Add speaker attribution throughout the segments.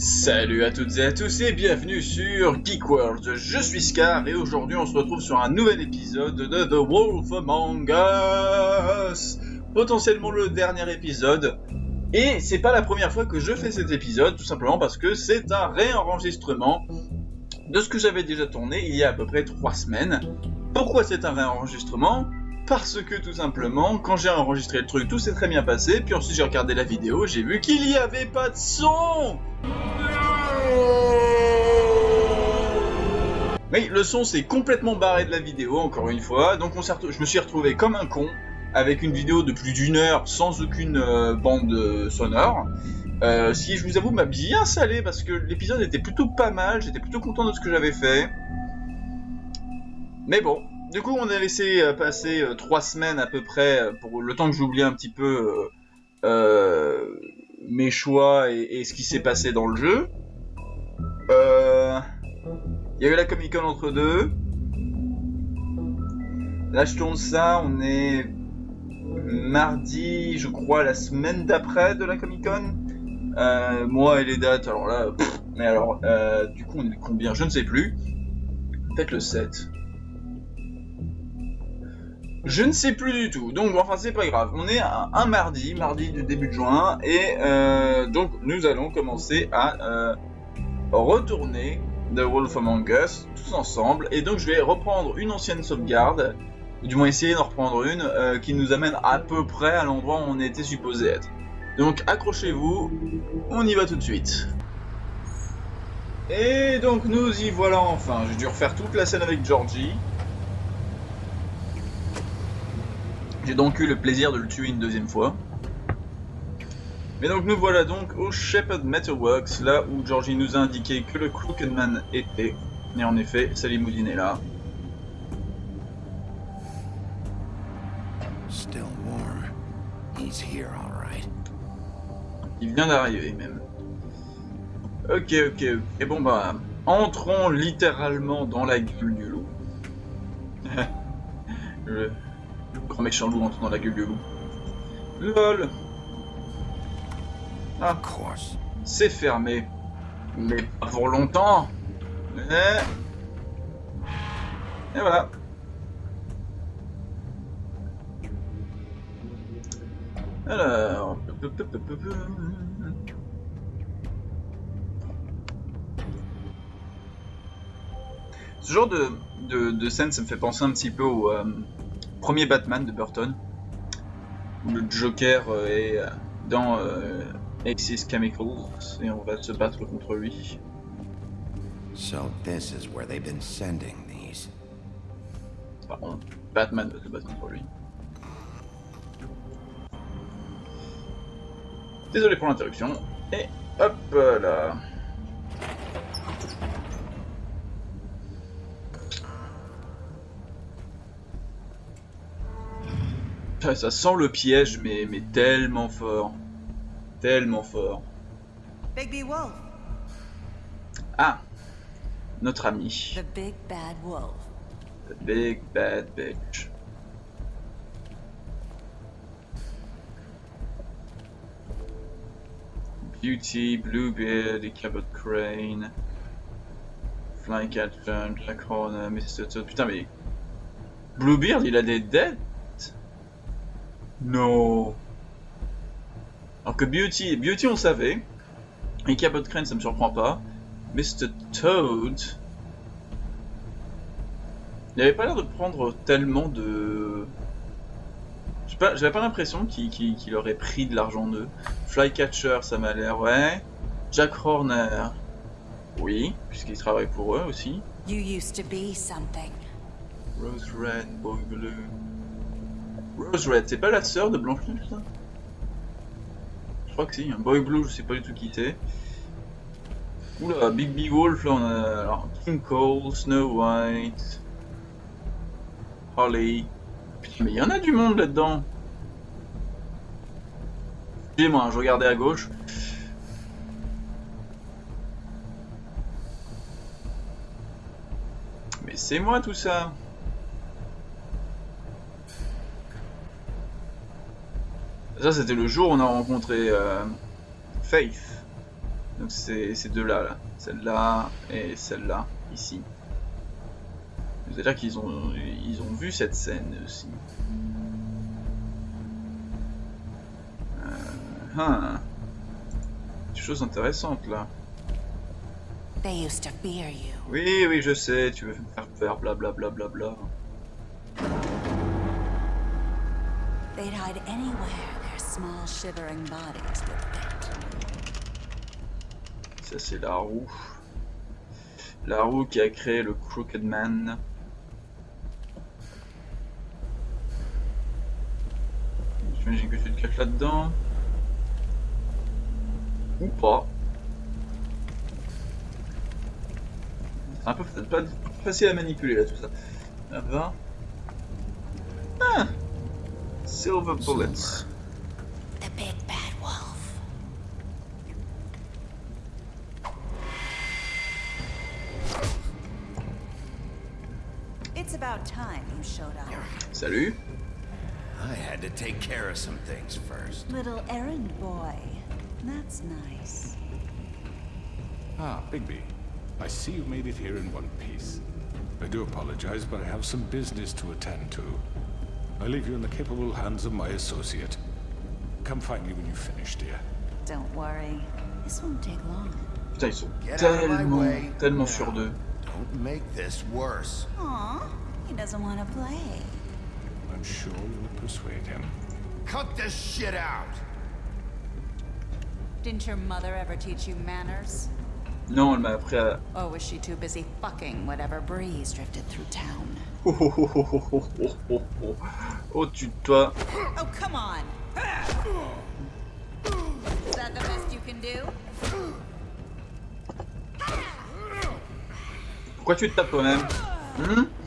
Speaker 1: Salut à toutes et à tous et bienvenue sur Geek World. Je suis Scar et aujourd'hui on se retrouve sur un nouvel épisode de The Wolf Among. Potentiellement le dernier épisode. Et c'est pas la première fois que je fais cet épisode, tout simplement parce que c'est un réenregistrement de ce que j'avais déjà tourné il y a à peu près 3 semaines. Pourquoi c'est un réenregistrement? Parce que tout simplement, quand j'ai enregistré le truc, tout s'est très bien passé, puis ensuite j'ai regardé la vidéo, j'ai vu qu'il n'y avait pas de son Oui, le son s'est complètement barré de la vidéo, encore une fois, donc on je me suis retrouvé comme un con, avec une vidéo de plus d'une heure, sans aucune euh, bande euh, sonore. Euh, si je vous avoue, m'a bien salé, parce que l'épisode était plutôt pas mal, j'étais plutôt content de ce que j'avais fait. Mais bon, du coup, on a laissé euh, passer euh, trois semaines à peu près euh, pour le temps que j'oublie un petit peu mes choix et, ce qui s'est passé dans le jeu. Il y a eu la Comic Con entre deux. Là, je tourne ça, on est mardi, je crois, la semaine d'après de la Comic Con. moi et les dates, alors là, mais alors, du coup, on est combien? Je ne sais plus. Peut-être le 7. Je ne sais plus du tout, donc enfin c'est pas grave. On est un, mardi, mardi du début de juin, et euh, donc nous allons commencer à euh, retourner The Wolf Among Us tous ensemble. Et donc je vais reprendre une ancienne sauvegarde, du moins essayer d'en reprendre une, euh, qui nous amène à peu près à l'endroit où on était supposé être. Donc accrochez-vous, on y va tout de suite. Et donc nous y voilà enfin. J'ai dû refaire toute la scène avec Georgie. J'ai donc eu le plaisir de le tuer une deuxième fois. Mais donc nous voilà donc au Shepherd Metalworks, là où Georgie nous a indiqué que le Crooked Man était. Et en effet, Salimoudine est là. Il vient d'arriver même. Ok, ok, ok. Et bon bah, entrons littéralement dans la gueule du loup. Je grand méchant loup entre dans la gueule du loup. LOL Ah, c'est fermé. Mais pas pour longtemps. Et, Et voilà. Alors... Ce genre de, de, de, scène, ça me fait penser un petit peu au, euh, premier Batman de Burton, où le Joker euh, est euh, dans euh, Axis Chemicals et on va se battre contre lui.
Speaker 2: So this is where they've been sending these.
Speaker 1: Pardon, Batman va se battre contre lui. Désolé pour l'interruption. Et hop là. Ça sent le piège, mais, mais tellement fort. Tellement fort.
Speaker 3: Bigby Wolf.
Speaker 1: Ah, notre ami.
Speaker 3: The big bad wolf.
Speaker 1: The big bad bitch. Beauty, Bluebeard, Cabot Crane, Flycatcher, Jack Horner, Mr. Toad. Putain, mais. Bluebeard, il a des dettes non. Alors que Beauty, Beauty on savait. Et Cabot Crane ça me surprend pas. Mr. Toad. Il avait pas l'air de prendre tellement de... J'avais pas, l'impression qu'il aurait pris de l'argent d'eux. Flycatcher, ça m'a l'air, ouais. Jack Horner, oui, puisqu'il travaille pour eux aussi.
Speaker 3: You used to be something.
Speaker 1: Rose Red, Boy Blue. Rose Red, c'est pas la sœur de Blanche-Neige ça? Je crois que si, un Boy Blue, je sais pas du tout qui c'est. Oula, Big Big Wolf, on a alors, King Cole, Snow White, Holly. Putain, mais il y en a du monde là-dedans. Excusez-moi, hein, je regardais à gauche. Mais c'est moi tout ça Ça, c'était le jour où on a rencontré euh, Faith. Donc c'est ces deux-là, là. Celle-là et celle-là, ici. C'est-à-dire qu'ils ont, ils ont vu cette scène aussi. Euh, hein. Des choses intéressantes là.
Speaker 3: They used to fear you.
Speaker 1: Oui, oui, je sais, tu veux me faire peur, blablabla. Bla, bla, bla.
Speaker 3: They'd hide anywhere their small shivering bodies fit.
Speaker 1: Ça c'est la roue. La roue qui a créé le Crooked Man. J'imagine que tu te caches là-dedans. Ou pas. C'est un peu pas facile à manipuler là tout ça. Là bas. Ah Silver bullets. Salut.
Speaker 2: I had to take care of some things first.
Speaker 3: Little errand boy. That's nice.
Speaker 4: Ah, Bigby. I see you made it here in one piece. I do apologize, but I have some business to attend to. I leave you in the capable hands of my associate. Come find me when you finish, dear.
Speaker 3: Don't worry. This won't take long.
Speaker 1: Putain, ils sont
Speaker 2: Get out of my
Speaker 1: tellement,
Speaker 2: way.
Speaker 1: tellement sur deux.
Speaker 2: Don't make this worse.
Speaker 3: Aw, he doesn't want to play.
Speaker 4: I'm sure you'll persuade him.
Speaker 2: Cut this shit out!
Speaker 3: Didn't your mother ever teach you manners?
Speaker 1: Non, elle m'a appris à...
Speaker 3: Or was she too busy fucking whatever breeze drifted through town?
Speaker 1: Oh, oh, oh, oh, oh, oh, oh, oh. Oh, tu toi.
Speaker 3: Oh, come on! Is that the best you can do?
Speaker 1: Pourquoi tu te tapes toi-même Hmm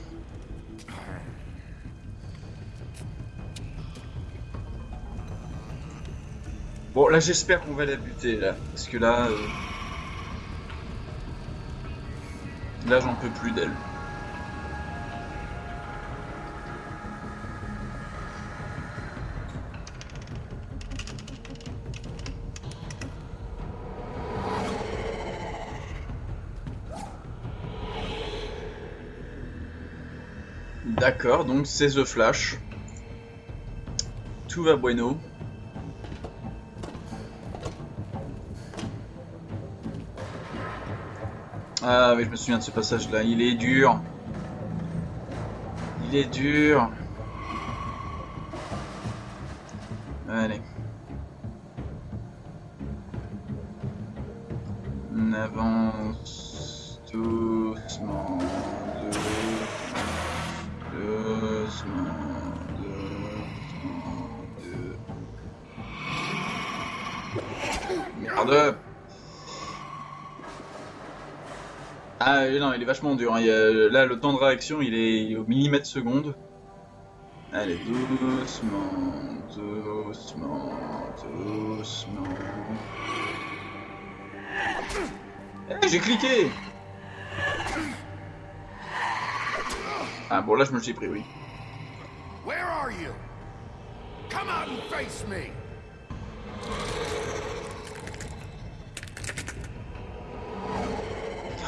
Speaker 1: Bon, là, j'espère qu'on va la buter, là. Parce que là... euh, Là, j'en peux plus d'elle. D'accord, donc c'est The Flash. Tout va bueno. Ah oui, je me souviens de ce passage-là. Il est dur. Il est dur. Il est vachement dur. hein. Il a- là, le temps de réaction, il est, il est au millimètre seconde. Allez, doucement, doucement, doucement. Eh, j'ai cliqué Ah bon, là, je me suis pris, oui.
Speaker 2: Where are you? Come out and face me!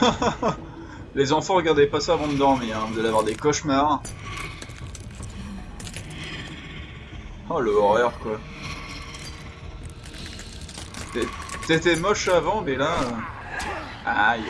Speaker 1: Les enfants, regardez pas ça avant de dormir, hein. vous allez avoir des cauchemars. Oh, le horreur, quoi. T'étais moche avant, mais là... Aïe.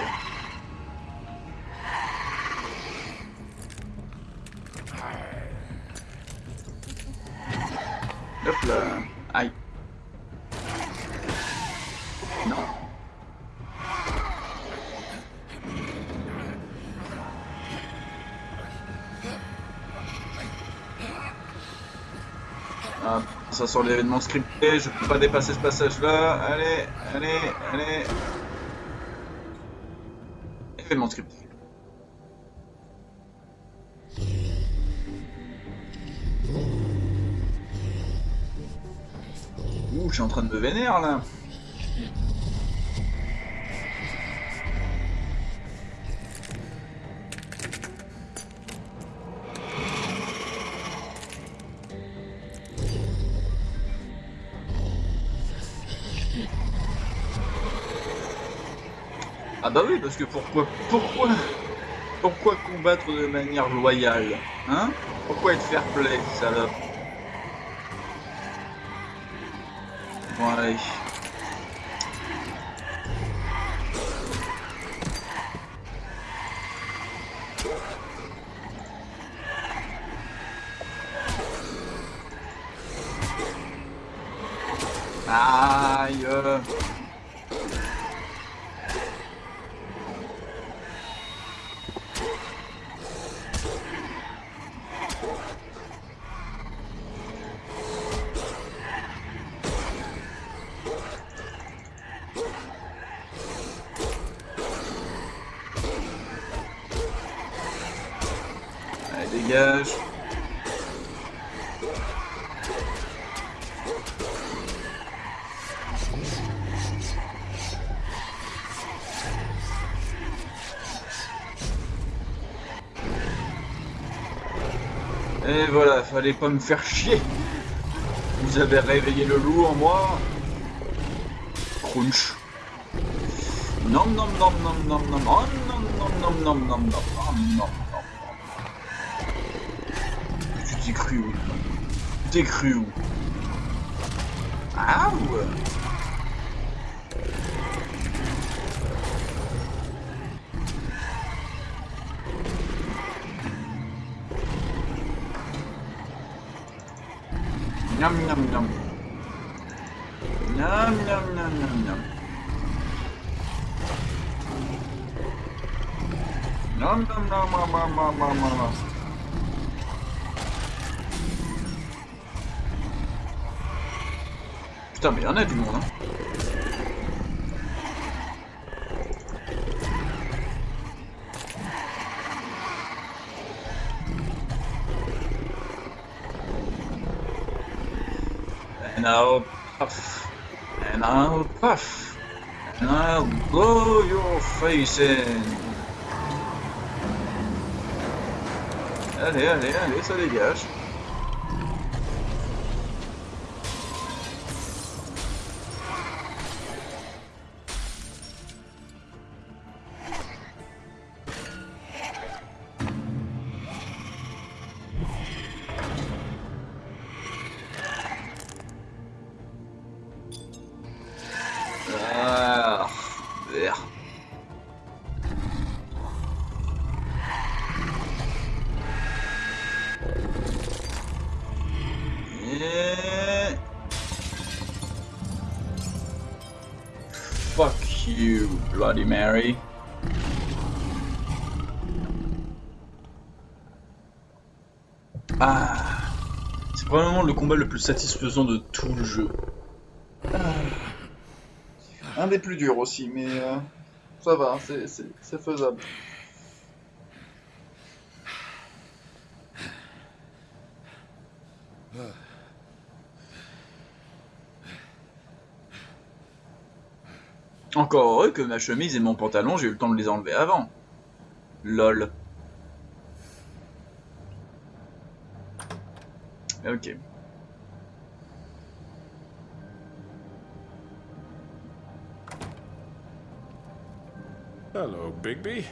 Speaker 1: Ça sort l'événement scripté, je peux pas dépasser ce passage-là. Allez, allez, allez. Événement scripté. Ouh, je suis en train de me vénérer là. Parce que pourquoi, pourquoi, pourquoi combattre de manière loyale Hein? Pourquoi être fair play, salope? Bon allez. Aïe Allez, dégage Et voilà, fallait pas me faire chier. Vous avez réveillé le loup en moi. Crunch. Nom nom nom nom nom nom nom nom nom nom nom nom nom nom nom Tu t'es cru où T'es cru où Ah ouais Miam miam miam. Putain mais y'en a du monde hein And I'll puff, and I'll puff, and I'll blow your face in. Allez, allez, allez, ça dégage. Ah, c'est probablement le combat le plus satisfaisant de tout le jeu. Un des plus durs aussi, mais euh, ça va, c'est faisable. Encore heureux que ma chemise et mon pantalon, j'ai eu le temps de les enlever avant. Lol. Ok.
Speaker 4: Hello, Bigby.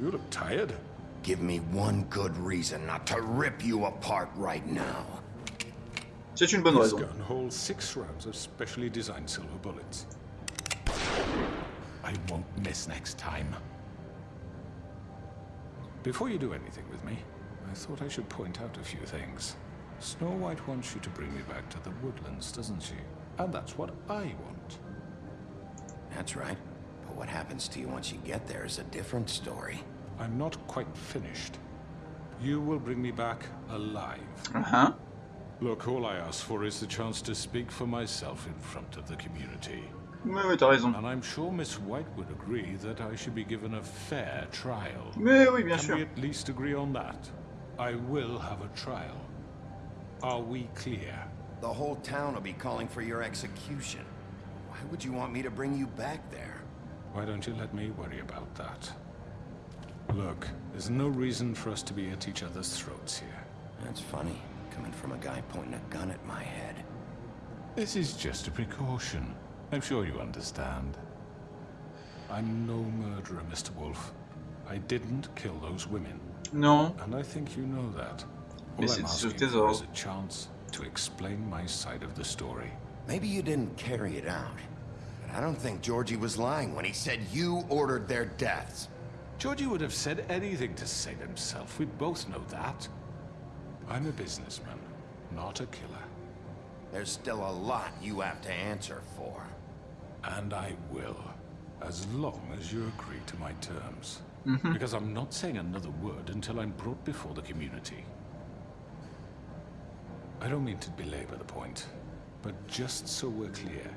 Speaker 4: You look tired.
Speaker 2: Give me one good reason not to rip you apart right now.
Speaker 1: C'est une bonne
Speaker 4: This
Speaker 1: raison.
Speaker 4: gun holds six rounds of specially designed silver bullets. I won't miss next time. Before you do anything with me, I thought I should point out a few things. Snow White wants you to bring me back to the woodlands, doesn't she? And that's what I want.
Speaker 2: That's right. But what happens to you once you get there is a different story.
Speaker 4: I'm not quite finished. You will bring me back alive.
Speaker 1: Uh-huh.
Speaker 4: Look, all I ask for is the chance to speak for myself in front of the community.
Speaker 1: Mais oui, t'as raison.
Speaker 4: And I'm sure Miss White would agree that I should be given a fair trial.
Speaker 1: Mais oui, bien
Speaker 4: Can
Speaker 1: sûr.
Speaker 4: we at least agree on that? I will have a trial. Are we clear?
Speaker 2: The whole town will be calling for your execution. Why would you want me to bring you back there?
Speaker 4: Why don't you let me worry about that? Look, there's no reason for us to be at each other's throats here.
Speaker 2: That's funny, coming from a guy pointing a gun at my head.
Speaker 4: This is just a precaution. I'm sure you understand. I'm no murderer, Mr. Wolf. I didn't kill those women,
Speaker 1: No.
Speaker 4: and I think you know that. All
Speaker 1: Mais
Speaker 4: I'm asking for is
Speaker 1: ordres.
Speaker 4: a chance to explain my side of the story.
Speaker 2: Maybe you didn't carry it out. But I don't think Georgie was lying when he said you ordered their deaths.
Speaker 4: Georgie would have said anything to save himself. We both know that. I'm a businessman, not a killer.
Speaker 2: There's still a lot you have to answer for.
Speaker 4: And I will, as long as you agree to my terms. Mm-hmm. Because I'm not saying another word until I'm brought before the community. I don't mean to belabor the point, but just so we're clear,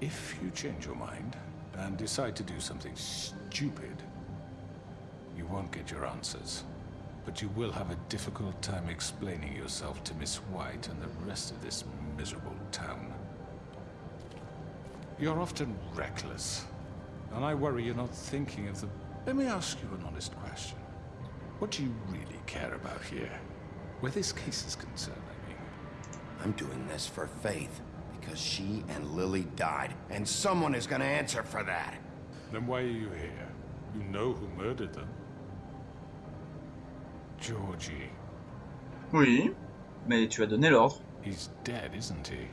Speaker 4: if you change your mind and decide to do something stupid, you won't get your answers. But you will have a difficult time explaining yourself to Miss White and the rest of this miserable town. You're often reckless, and I worry you're not thinking of the... Let me ask you an honest question. What do you really care about here? Where this case is concerned, I mean.
Speaker 2: I'm doing this for Faith because she and Lily died, and someone is gonna answer for that.
Speaker 4: Then why are you here? You know who murdered them. Georgie.
Speaker 1: Oui. Mais tu as donné l'ordre.
Speaker 4: He's dead, isn't he?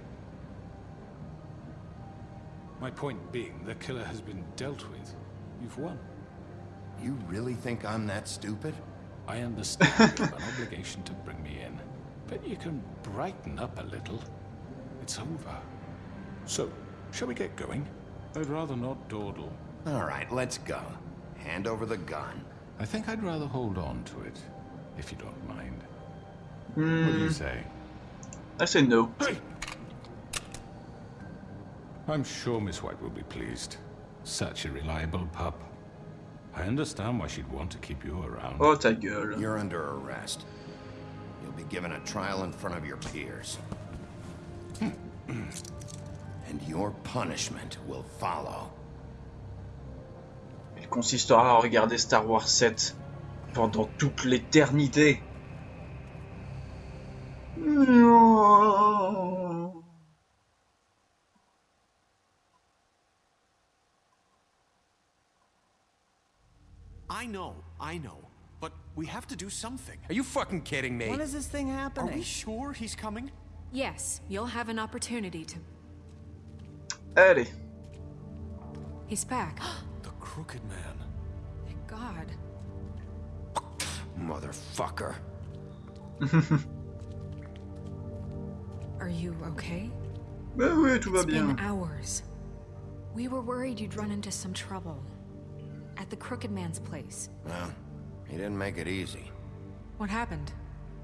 Speaker 4: My point being, the killer has been dealt with. You've won.
Speaker 2: You really think I'm that stupid?
Speaker 4: I understand you have an obligation to bring me in, but you can brighten up a little. It's over. So, shall we get going? I'd rather not dawdle.
Speaker 2: All right, let's go. Hand over the gun.
Speaker 4: I think I'd rather hold on to it, if you don't mind. Hmm. What do you say?
Speaker 1: I say no.
Speaker 4: I'm sure Miss White will be pleased. Such a reliable pup. I understand why she'd want to keep you around.
Speaker 1: Oh ta gueule.
Speaker 2: You're under arrest. You'll be given a trial in front of your peers. and your punishment will follow.
Speaker 1: Il consistera à regarder Star Wars 7 pendant toute l'éternité. Non.
Speaker 5: I know, I know. But we have to do something. Are you fucking kidding me?
Speaker 6: When is this thing
Speaker 5: Are
Speaker 6: happening?
Speaker 5: we sure he's coming?
Speaker 7: Yes, you'll have an opportunity to.
Speaker 1: Eddie.
Speaker 7: He's back.
Speaker 5: The Crooked Man.
Speaker 7: Thank God.
Speaker 2: Motherfucker.
Speaker 7: Are you okay?
Speaker 1: Bah oui, tout va
Speaker 7: It's
Speaker 1: bien.
Speaker 7: been hours. We were worried you'd run into some trouble. At the Crooked Man's place.
Speaker 2: Well, he didn't make it easy.
Speaker 7: What happened?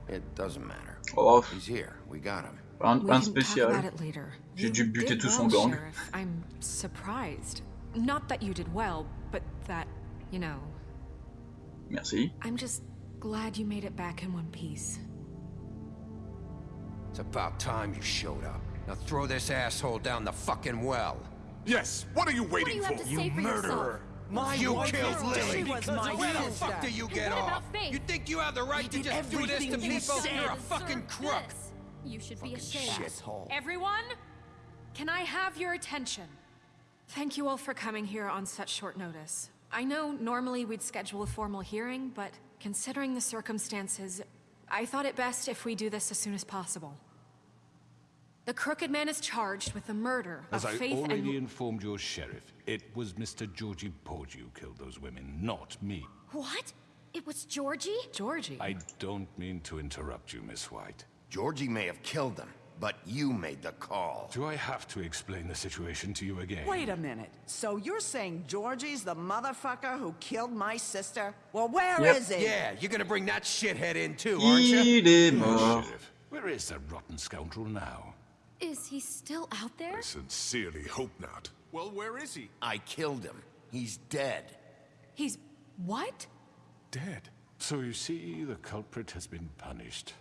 Speaker 2: It doesn't matter.
Speaker 1: Oh,
Speaker 2: He's here. We got him.
Speaker 1: un, un
Speaker 7: can talk about
Speaker 1: spécial. J'ai dû buter tout son gang.
Speaker 7: I'm surprised. Not that you did well, but that, you know,
Speaker 1: Merci.
Speaker 7: I'm just glad you made it back in one piece.
Speaker 8: It's about time you showed up. Now throw this asshole down the fucking well.
Speaker 9: Yes, what are you waiting for?
Speaker 8: You murderer!
Speaker 6: My
Speaker 8: you
Speaker 6: wife
Speaker 8: killed Lily!
Speaker 6: dead was my
Speaker 8: Where the fuck do you get
Speaker 10: what
Speaker 8: off?
Speaker 10: about
Speaker 8: You think you have the right to
Speaker 6: did
Speaker 8: just do this to
Speaker 6: everything you
Speaker 8: people?
Speaker 6: said.
Speaker 8: You're a fucking crook!
Speaker 10: this. You should be ashamed.
Speaker 6: Shithole.
Speaker 7: Everyone, can I have your attention? Thank you all for coming here on such short notice. I know normally we'd schedule a formal hearing, but considering the circumstances, I thought it best if we do this as soon as possible. The Crooked Man is charged with the murder
Speaker 4: As
Speaker 7: of
Speaker 4: I
Speaker 7: Faith
Speaker 4: already
Speaker 7: and...
Speaker 4: informed your sheriff, it was Mr. Georgie Porgy who killed those women, not me.
Speaker 10: What? It was Georgie?
Speaker 7: Georgie.
Speaker 4: I don't mean to interrupt you, Miss White.
Speaker 2: Georgie may have killed them, but you made the call.
Speaker 4: Do I have to explain the situation to you again?
Speaker 6: Wait a minute. So you're saying Georgie's the motherfucker who killed my sister? Well, where is
Speaker 1: Yep.
Speaker 6: he?
Speaker 8: Yeah, you're gonna bring that shithead in too, aren't you?
Speaker 1: Il est
Speaker 4: Oh. Sheriff, where is that rotten scoundrel now?
Speaker 10: Is he still out there?
Speaker 9: I sincerely hope not.
Speaker 5: Well, where is he?
Speaker 2: I killed him. He's dead.
Speaker 7: He's... what?
Speaker 4: Dead. So you see, the culprit has been punished.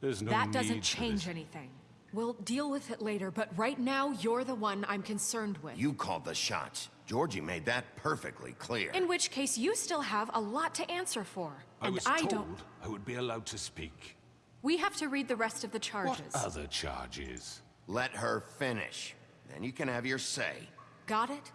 Speaker 4: There's no
Speaker 7: that doesn't change
Speaker 4: this.
Speaker 7: anything. We'll deal with it later, but right now, you're the one I'm concerned with.
Speaker 2: You called the shots. Georgie made that perfectly clear.
Speaker 7: In which case, you still have a lot to answer for.
Speaker 4: I
Speaker 7: and
Speaker 4: was
Speaker 7: I
Speaker 4: told
Speaker 7: don't...
Speaker 4: I would be allowed to speak.
Speaker 7: We have to read the rest of the charges.
Speaker 4: What
Speaker 7: charges.
Speaker 4: other charges?
Speaker 2: Let her finish. Then you can have your say.
Speaker 7: Got it?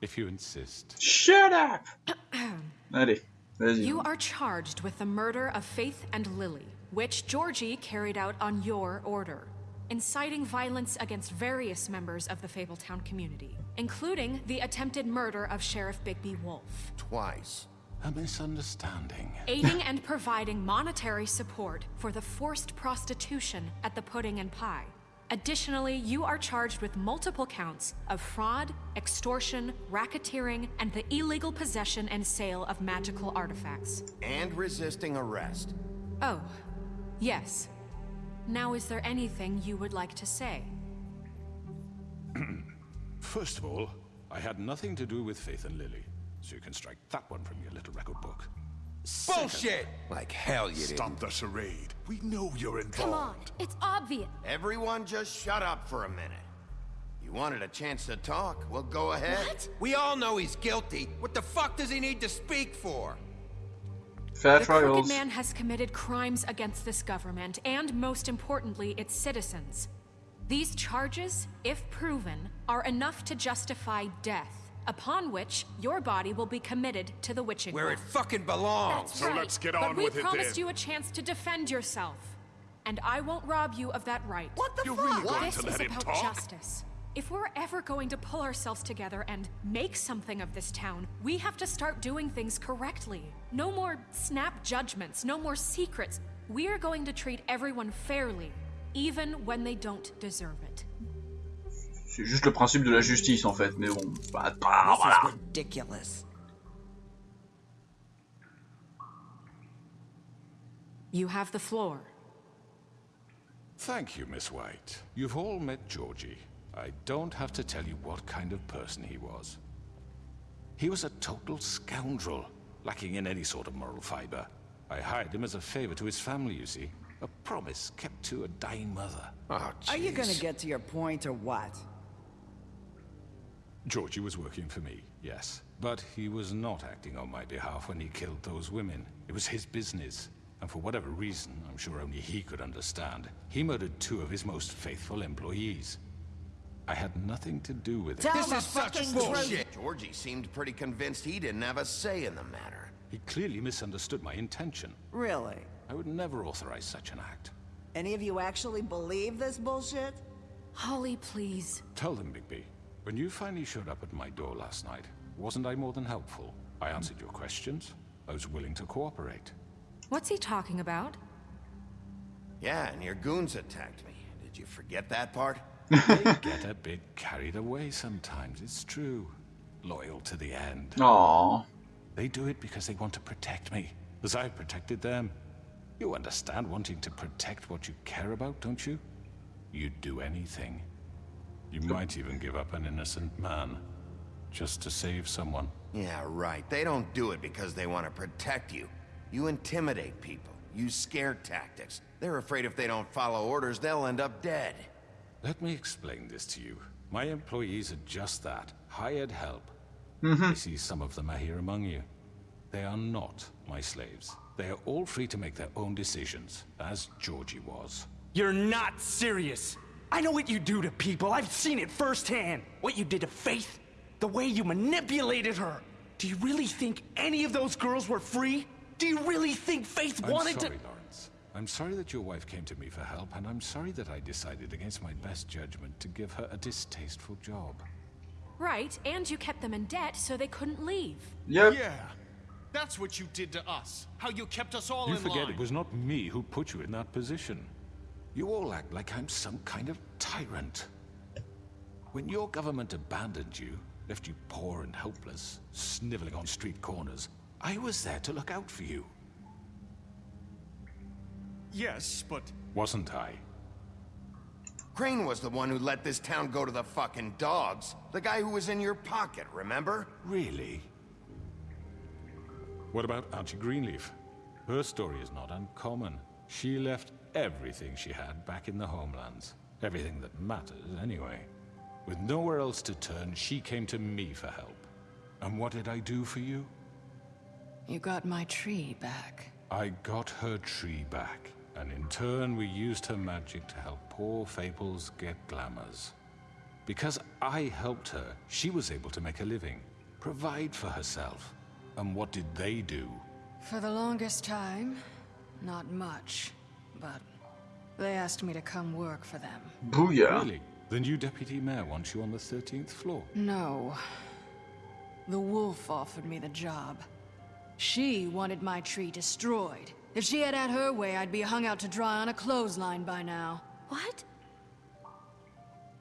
Speaker 4: If you insist.
Speaker 1: Shut up Allez, vas-y.
Speaker 7: You are charged with the murder of Faith and Lily, which Georgie carried out on your order, inciting violence against various members of the Fabletown community, including the attempted murder of Sheriff Bigby Wolf.
Speaker 2: Twice.
Speaker 4: A misunderstanding.
Speaker 7: aiding and providing monetary support for the forced prostitution at the Pudding and Pie. Additionally, you are charged with multiple counts of fraud, extortion, racketeering, and the illegal possession and sale of magical artifacts.
Speaker 2: And resisting arrest.
Speaker 7: Oh, yes. Now, is there anything you would like to say?
Speaker 4: First of all, I had nothing to do with Faith and Lily, so you can strike that one from your little record book.
Speaker 8: Bullshit! Like hell you didn't.
Speaker 9: Stop the charade. We know you're involved.
Speaker 10: Come on, it's obvious.
Speaker 2: Everyone just shut up for a minute. You wanted a chance to talk? Well, go ahead.
Speaker 10: What?
Speaker 8: We all know he's guilty. What the fuck does he need to speak for?
Speaker 1: Fair
Speaker 7: The Crooked
Speaker 1: trials.
Speaker 7: Man has committed crimes against this government and, most importantly, its citizens. These charges, if proven, are enough to justify death, upon which your body will be committed to the witching
Speaker 8: Where
Speaker 7: well.
Speaker 8: it fucking belongs.
Speaker 10: That's
Speaker 9: So
Speaker 10: right.
Speaker 9: let's get
Speaker 7: But
Speaker 9: on with it
Speaker 7: we
Speaker 9: promised
Speaker 7: you a chance to defend yourself, and I won't rob you of that right.
Speaker 6: What the
Speaker 9: You're
Speaker 6: fuck?
Speaker 9: really going
Speaker 7: This
Speaker 9: to
Speaker 7: is
Speaker 9: let him
Speaker 7: about
Speaker 9: talk?
Speaker 7: justice. If we're ever going to pull ourselves together and make something of this town, we have to start doing things correctly. No more snap judgments, no more secrets. We're going to treat everyone fairly, even when they don't deserve it.
Speaker 1: C'est juste le principe de la justice en fait, mais bon, bah, bah,
Speaker 6: This
Speaker 1: voilà.
Speaker 6: is ridiculous.
Speaker 7: You have the floor.
Speaker 4: Thank you, Miss White. You've all met Georgie. I don't have to tell you what kind of person he was. He was a total scoundrel, lacking in any sort of moral fiber. I hired him as a favor to his family, you see. A promise kept to a dying mother.
Speaker 8: Oh,
Speaker 6: Are you gonna get to your point or what?
Speaker 4: Georgie was working for me, yes. But he was not acting on my behalf when he killed those women. It was his business. And for whatever reason, I'm sure only he could understand, he murdered two of his most faithful employees. I had nothing to do with it.
Speaker 6: Tell
Speaker 8: This is such bullshit.
Speaker 6: truth.
Speaker 2: Georgie seemed pretty convinced he didn't have a say in the matter.
Speaker 4: He clearly misunderstood my intention.
Speaker 6: Really?
Speaker 4: I would never authorize such an act.
Speaker 6: Any of you actually believe this bullshit?
Speaker 7: Holly, please.
Speaker 4: Tell them, Bigby. When you finally showed up at my door last night, wasn't I more than helpful? I answered your questions. I was willing to cooperate.
Speaker 7: What's he talking about?
Speaker 2: Yeah, and your goons attacked me. Did you forget that part?
Speaker 4: They get a bit carried away sometimes, it's true. Loyal to the end.
Speaker 1: Aww.
Speaker 4: They do it because they want to protect me, as I've protected them. You understand wanting to protect what you care about, don't you? You'd do anything. You might even give up an innocent man, just to save someone.
Speaker 2: Yeah, right. They don't do it because they want to protect you. You intimidate people, use scare tactics. They're afraid if they don't follow orders, they'll end up dead.
Speaker 4: Let me explain this to you. My employees are just that, hired help. Mm-hmm. I see some of them are here among you. They are not my slaves. They are all free to make their own decisions, as Georgie was.
Speaker 11: You're not serious. I know what you do to people. I've seen it firsthand. What you did to Faith, the way you manipulated her. Do you really think any of those girls were free? Do you really think Faith
Speaker 4: I'm
Speaker 11: wanted
Speaker 4: sorry,
Speaker 11: to?
Speaker 4: Lawrence. I'm sorry that your wife came to me for help, and I'm sorry that I decided against my best judgment to give her a distasteful job.
Speaker 7: Right, and you kept them in debt so they couldn't leave.
Speaker 1: Yep.
Speaker 12: Yeah. That's what you did to us. How you kept us all
Speaker 4: you
Speaker 12: in
Speaker 4: forget it was not me who put you in that position. You all act like I'm some kind of tyrant. When your government abandoned you, left you poor and helpless, sniveling on street corners, I was there to look out for you,
Speaker 12: Yes, but
Speaker 4: wasn't I?
Speaker 2: Crane was the one who let this town go to the fucking dogs. The guy who was in your pocket, remember?
Speaker 4: Really? What about Aunty Greenleaf? Her story is not uncommon. She left everything she had back in the homelands. Everything that matters, anyway. With nowhere else to turn, she came to me for help. And what did I do for you?
Speaker 3: You got my tree back.
Speaker 4: I got her tree back, and in turn we used her magic to help poor Fables get glamours. Because I helped her, she was able to make a living. provide for herself. And what did they do?
Speaker 13: For the longest time, not much. But they asked me to come work for them.
Speaker 1: Booyah.
Speaker 4: Really? The new deputy mayor wants you on the 13th floor.
Speaker 13: No. The wolf offered me the job. She wanted my tree destroyed. If she had had her way, I'd be hung out to dry on a clothesline by now.
Speaker 10: What?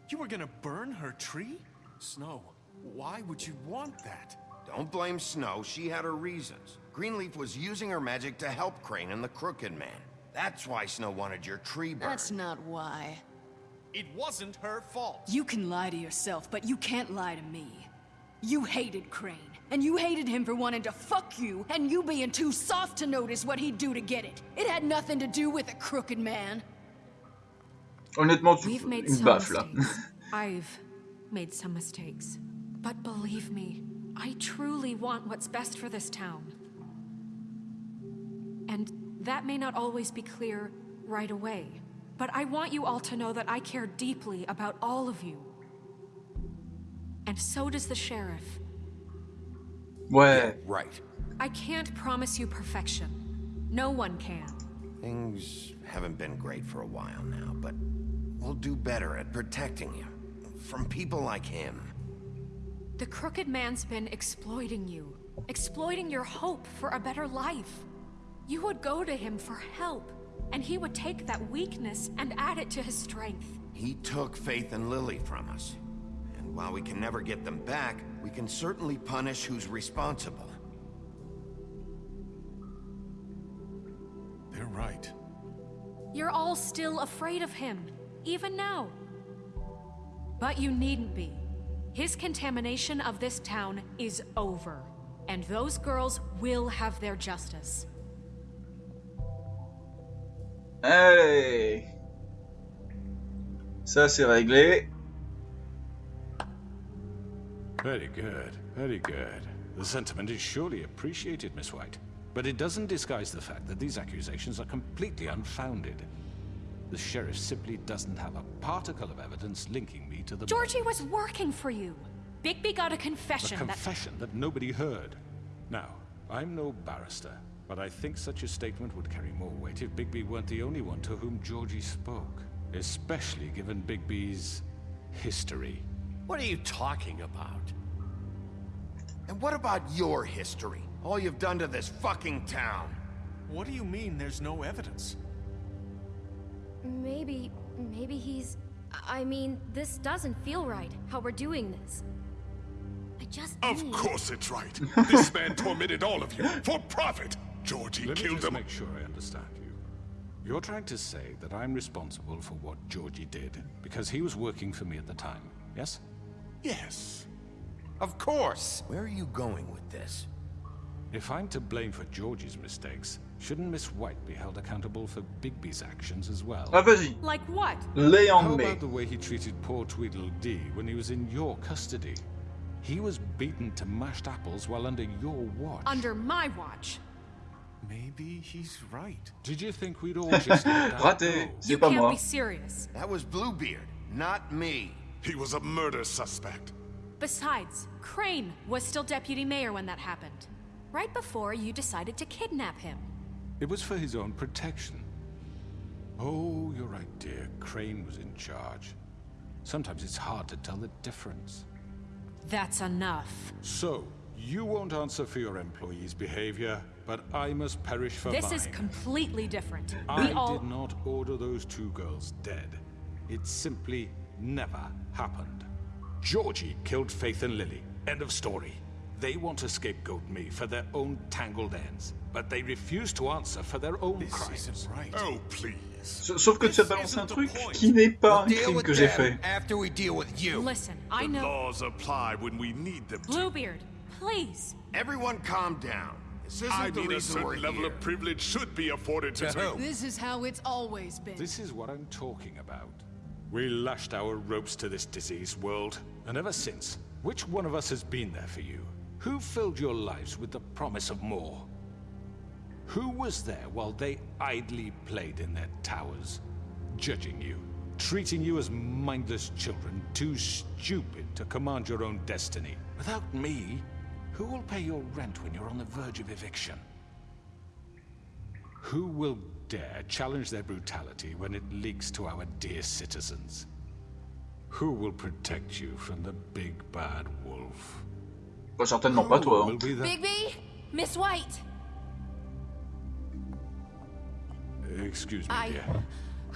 Speaker 12: You were gonna burn her tree? Snow, why would you want that?
Speaker 2: Don't blame Snow, she had her reasons. Greenleaf was using her magic to help Crane and the Crooked Man. That's why Snow wanted your tree burned.
Speaker 13: That's not why.
Speaker 12: It wasn't her fault.
Speaker 13: You can lie to yourself, but you can't lie to me. You hated Crane, and you hated him for wanting to fuck you, and you being too soft to notice what he'd do to get it. It had nothing to do with a crooked man.
Speaker 1: Honnêtement, tu
Speaker 7: We've made
Speaker 1: une
Speaker 7: some
Speaker 1: baffe là.
Speaker 7: mistakes. I've made some mistakes. But believe me, I truly want what's best for this town. And that may not always be clear right away. But I want you all to know that I care deeply about all of you. And so does the sheriff.
Speaker 1: Ouais.
Speaker 2: Right.
Speaker 7: I can't promise you perfection. No one can.
Speaker 2: Things haven't been great for a while now, but we'll do better at protecting you. From people like him.
Speaker 7: The Crooked Man's been exploiting you. Exploiting your hope for a better life. You would go to him for help, and he would take that weakness and add it to his strength.
Speaker 2: He took Faith and Lily from us. And while we can never get them back, we can certainly punish who's responsible.
Speaker 12: They're right.
Speaker 7: You're all still afraid of him, even now. But you needn't be. His contamination of this town is over, and those girls will have their justice.
Speaker 1: Allez. Ça, c'est réglé.
Speaker 4: Very good, very good. The sentiment is surely appreciated, Miss White. But it doesn't disguise the fact that these accusations are completely unfounded. The sheriff simply doesn't have a particle of evidence linking me to the
Speaker 7: Georgie was working for you. Bigby got a
Speaker 4: A
Speaker 7: confession that...
Speaker 4: confession that nobody heard. Now, I'm no barrister, but I think such a statement would carry more weight if Bigby weren't the only one to whom Georgie spoke. Especially given Bigby's history.
Speaker 8: What are you talking about?
Speaker 2: And what about your history? All you've done to this fucking town.
Speaker 12: What do you mean there's no evidence?
Speaker 10: Maybe, maybe he's... I mean, this doesn't feel right, how we're doing this. I just
Speaker 9: Of
Speaker 10: need-
Speaker 9: course it's right. this man tormented all of you for profit. Georgie
Speaker 4: Let me
Speaker 9: killed
Speaker 4: just
Speaker 9: him.
Speaker 4: make sure I understand you. You're trying to say that I'm responsible for what Georgie did because he was working for me at the time, yes?
Speaker 9: Yes.
Speaker 2: Of course. Where are you going with this?
Speaker 4: If I'm to blame for Georgie's mistakes, shouldn't Miss White be held accountable for Bigby's actions as well?
Speaker 1: Ah, vas-y.
Speaker 7: Like what?
Speaker 1: Lay
Speaker 4: How
Speaker 1: en mai.
Speaker 4: about the way he treated poor Tweedledee when he was in your custody? He was beaten to mashed apples while under your watch.
Speaker 7: Under my watch.
Speaker 12: Maybe he's right.
Speaker 4: Did you think we'd all just let that
Speaker 1: Raté.
Speaker 4: go?
Speaker 1: C'est
Speaker 7: You
Speaker 1: pas
Speaker 7: can't
Speaker 1: moi.
Speaker 7: be serious.
Speaker 2: That was Bluebeard, not me.
Speaker 9: He was a murder suspect.
Speaker 7: Besides, Crane was still deputy mayor when that happened. Right before you decided to kidnap him.
Speaker 4: It was for his own protection. Oh, you're right, dear. Crane was in charge. Sometimes it's hard to tell the difference.
Speaker 7: That's enough.
Speaker 4: So, you won't answer for your employees' behavior, but I must perish for
Speaker 7: This
Speaker 4: mine.
Speaker 7: is completely different.
Speaker 4: I
Speaker 7: we all...
Speaker 4: did not order those two girls dead. It simply never happened. Georgie killed Faith and Lily. End of story. They want to scapegoat me for their own tangled ends, but they refuse to answer for their own crimes.
Speaker 12: right.
Speaker 9: Oh, please.
Speaker 1: Sa- Sauf que tu as balancé un truc qui n'est pas un crime que j'ai fait.
Speaker 2: after we deal with you.
Speaker 7: Listen, I
Speaker 9: the
Speaker 7: know...
Speaker 9: laws apply when we need them.
Speaker 7: Bluebeard, please.
Speaker 2: Everyone calm down. This isn't
Speaker 9: I
Speaker 2: the
Speaker 9: mean a
Speaker 2: reason we're
Speaker 9: certain level
Speaker 2: here.
Speaker 9: of privilege should be afforded to
Speaker 2: To
Speaker 9: me.
Speaker 13: This is how it's always been.
Speaker 4: This is what I'm talking about. We lashed our ropes to this diseased world, and ever since, which one of us has been there for you? Who filled your lives with the promise of more? Who was there while they idly played in their towers, judging you, treating you as mindless children, too stupid to command your own destiny? Without me, Who will pay your rent when you're on the verge of eviction? Who will dare challenge their brutality when it leaks to our dear citizens? Who will protect you from the big bad wolf?
Speaker 1: Pas certainement pas toi.
Speaker 4: Will be the...
Speaker 7: Bigby, Miss White.
Speaker 4: Excuse me,
Speaker 14: I-
Speaker 4: dear.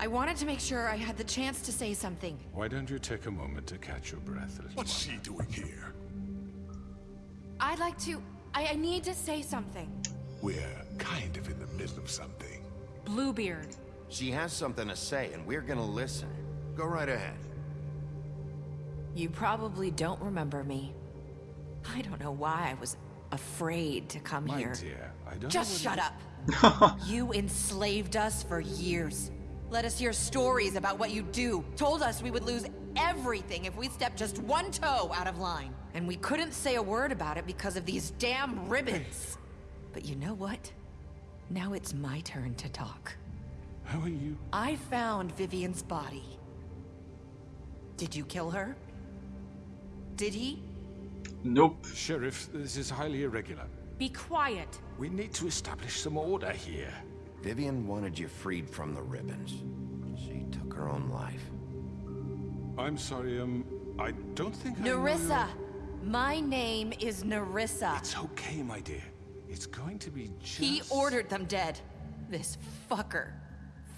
Speaker 14: I wanted to make sure I had the chance to say something.
Speaker 4: Why don't you take a moment to catch your breath, little
Speaker 9: What's she doing here?
Speaker 14: I'd like to. I, I need to say something.
Speaker 9: We're kind of in the middle of something.
Speaker 7: Bluebeard.
Speaker 2: She has something to say, and we're gonna listen. Go right ahead.
Speaker 14: You probably don't remember me. I don't know why I was afraid to come
Speaker 4: My
Speaker 14: here.
Speaker 4: dear, I don't
Speaker 14: Just shut up. you enslaved us for years. Let us hear stories about what you do. Told us we would lose everything if we stepped just one toe out of line. And we couldn't say a word about it because of these damn ribbons. But you know what? Now it's my turn to talk.
Speaker 4: How are you?
Speaker 14: I found Vivian's body. Did you kill her? Did he?
Speaker 1: Nope.
Speaker 4: Sheriff, this is highly irregular.
Speaker 7: Be quiet.
Speaker 4: We need to establish some order here.
Speaker 2: Vivian wanted you freed from the ribbons. She took her own life.
Speaker 4: I'm sorry, um, I don't think I
Speaker 14: Nerissa! My name is Nerissa.
Speaker 4: It's okay, my dear. It's going to be just...
Speaker 14: He ordered them dead. This fucker.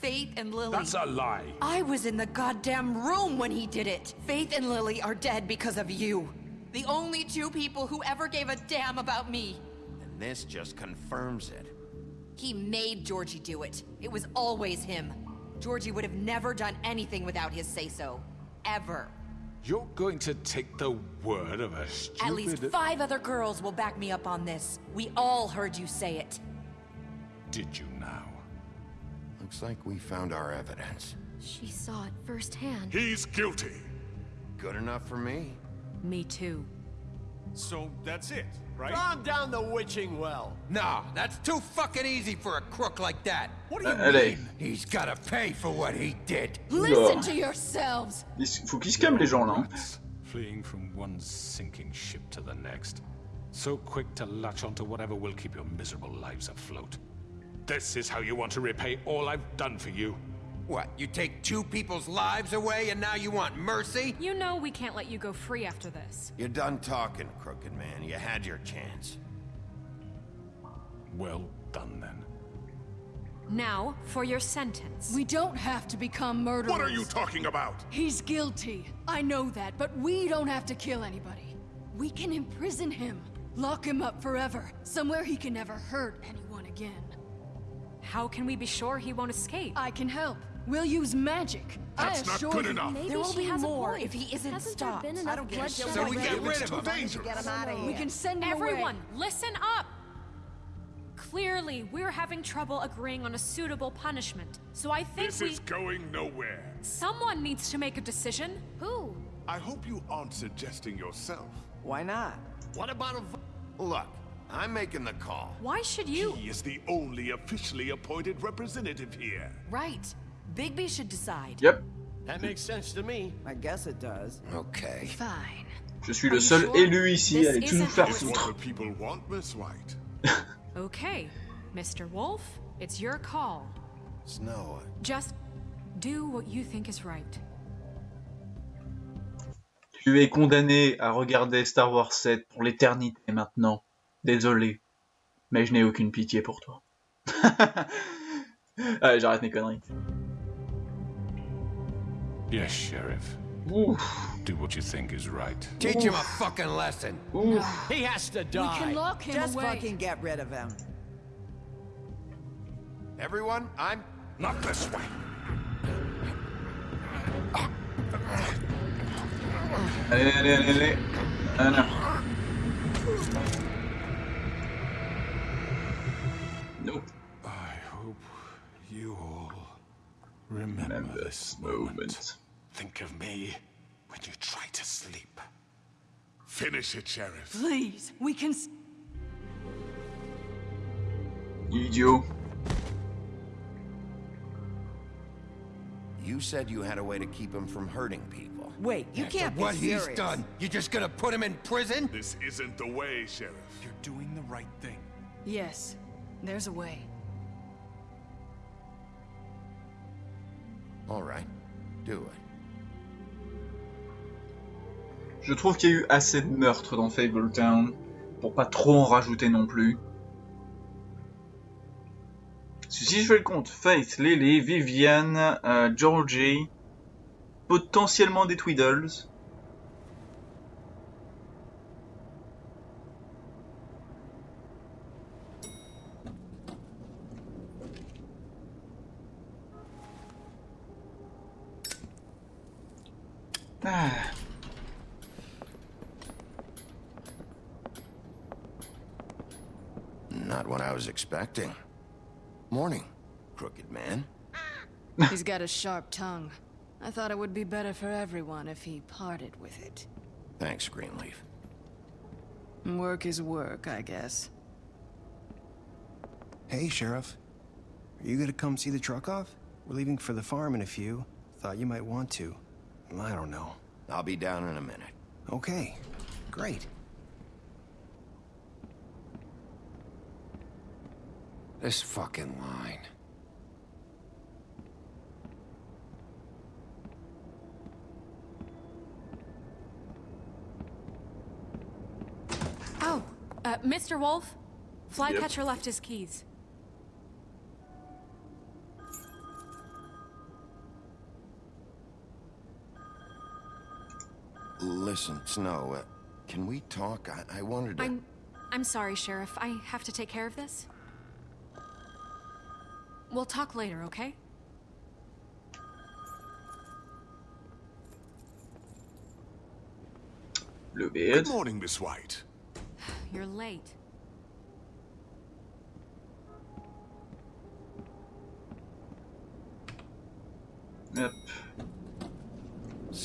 Speaker 14: Faith and Lily.
Speaker 4: That's a lie.
Speaker 14: I was in the goddamn room when he did it. Faith and Lily are dead because of you. The only two people who ever gave a damn about me.
Speaker 2: And this just confirms it.
Speaker 14: He made Georgie do it. It was always him. Georgie would have never done anything without his say-so. Ever.
Speaker 4: You're going to take the word of a stupid...
Speaker 14: At least five other girls will back me up on this. We all heard you say it.
Speaker 4: Did you now?
Speaker 2: Looks like we found our evidence.
Speaker 10: She saw it firsthand.
Speaker 9: He's guilty.
Speaker 2: Good enough for me.
Speaker 7: Me too.
Speaker 12: So that's it, right?
Speaker 8: Calm down the witching well. Nah, that's too fucking easy for a crook like that.
Speaker 12: What do you
Speaker 1: allez.
Speaker 12: mean?
Speaker 8: He's gotta pay for what he did.
Speaker 13: Listen to yourselves.
Speaker 1: Il faut qu'ils se calment les gens là.
Speaker 4: fleeing from one sinking ship to the next. So quick to latch onto whatever will keep your miserable lives afloat. This is how you want to repay all I've done for you.
Speaker 8: What, you take two people's lives away and now you want mercy?
Speaker 7: You know we can't let you go free after this.
Speaker 2: You're done talking, crooked man. You had your chance.
Speaker 4: Well done, then.
Speaker 7: Now, for your sentence.
Speaker 13: We don't have to become murderers.
Speaker 9: What are you talking about?
Speaker 13: He's guilty. I know that, but we don't have to kill anybody. We can imprison him. Lock him up forever. Somewhere he can never hurt anyone again.
Speaker 7: How can we be sure he won't escape?
Speaker 13: I can help. We'll use magic.
Speaker 9: That's
Speaker 13: I
Speaker 9: not good enough.
Speaker 10: Maybe
Speaker 14: There will be more if he isn't
Speaker 10: Hasn't
Speaker 14: stopped.
Speaker 10: there
Speaker 6: I don't care.
Speaker 10: bloodshed
Speaker 8: So we
Speaker 10: already?
Speaker 8: get rid of
Speaker 9: It's too
Speaker 8: him.
Speaker 9: dangerous.
Speaker 6: Get him out of here.
Speaker 13: We can send him
Speaker 7: Everyone,
Speaker 13: away.
Speaker 7: listen up! Clearly, we're having trouble agreeing on a suitable punishment. So I think
Speaker 9: This
Speaker 7: we...
Speaker 9: is going nowhere.
Speaker 7: Someone needs to make a decision.
Speaker 10: Who?
Speaker 9: I hope you aren't suggesting yourself.
Speaker 6: Why not?
Speaker 8: What about a...
Speaker 2: Look, I'm making the call.
Speaker 7: Why should you...
Speaker 9: He is the only officially appointed representative here.
Speaker 14: Right. Bigby should decide.
Speaker 1: Yep.
Speaker 8: That makes sense to me.
Speaker 6: I guess it does.
Speaker 2: Okay.
Speaker 10: Fine.
Speaker 1: Je suis le seul élu ici. Allez, tout nous faire foutre.
Speaker 9: what the people want, Miss White?
Speaker 7: Okay, Mr. Wolf, it's your call.
Speaker 2: Snow,
Speaker 7: Just do what you think is right.
Speaker 1: Tu es condamné à regarder Star Wars 7 pour l'éternité maintenant. Désolé, mais je n'ai aucune pitié pour toi. Allez, j'arrête mes conneries.
Speaker 4: Yes, Sheriff.
Speaker 1: Ouf,
Speaker 4: Do what you think is right.
Speaker 8: Teach him a fucking lesson.
Speaker 1: ouf.
Speaker 8: He has to die.
Speaker 13: We
Speaker 8: die.
Speaker 13: can lock him
Speaker 6: Just
Speaker 13: away.
Speaker 6: fucking get rid of him.
Speaker 2: everyone, I'm...
Speaker 9: Not this way.
Speaker 1: Allez, allez, allez, allez. Ah, non.
Speaker 4: Remember,
Speaker 1: Remember
Speaker 4: this
Speaker 1: this
Speaker 4: moment.
Speaker 1: moment.
Speaker 4: Think of me when you try to sleep.
Speaker 9: Finish it, Sheriff.
Speaker 13: Please, we can. s-
Speaker 1: Idiot.
Speaker 2: You said you had a way to keep him from hurting people.
Speaker 6: Wait, you
Speaker 8: After
Speaker 6: can't be
Speaker 8: what
Speaker 6: serious.
Speaker 8: he's done, you're just gonna put him in prison?
Speaker 9: This isn't the way, Sheriff.
Speaker 12: You're doing the right thing.
Speaker 13: Yes, there's a way.
Speaker 1: Je trouve qu'il y a eu assez de meurtres dans Fabletown pour pas trop en rajouter non plus. Si je fais le compte, Faith, Lily, Viviane, euh, Georgie, potentiellement des Tweedles. Ah.
Speaker 2: Not what I was expecting. Morning, crooked man.
Speaker 13: He's got a sharp tongue. I thought it would be better for everyone if he parted with it.
Speaker 2: Thanks, Greenleaf.
Speaker 13: Work is work, I guess.
Speaker 15: Hey, Sheriff. Are you gonna come see the truck off? We're leaving for the farm in a few. Thought you might want to. I don't know.
Speaker 2: I'll be down in a minute.
Speaker 15: Okay. Great.
Speaker 8: This fucking line.
Speaker 7: Oh, uh, Mr. Wolf? Flycatcher left his keys.
Speaker 2: Listen, Snow, uh, can we talk? I, I wanted to...
Speaker 7: I'm... I'm sorry, Sheriff. I have to take care of this. We'll talk later, okay?
Speaker 1: Bluebeard.
Speaker 9: Good morning, Miss White.
Speaker 7: You're late.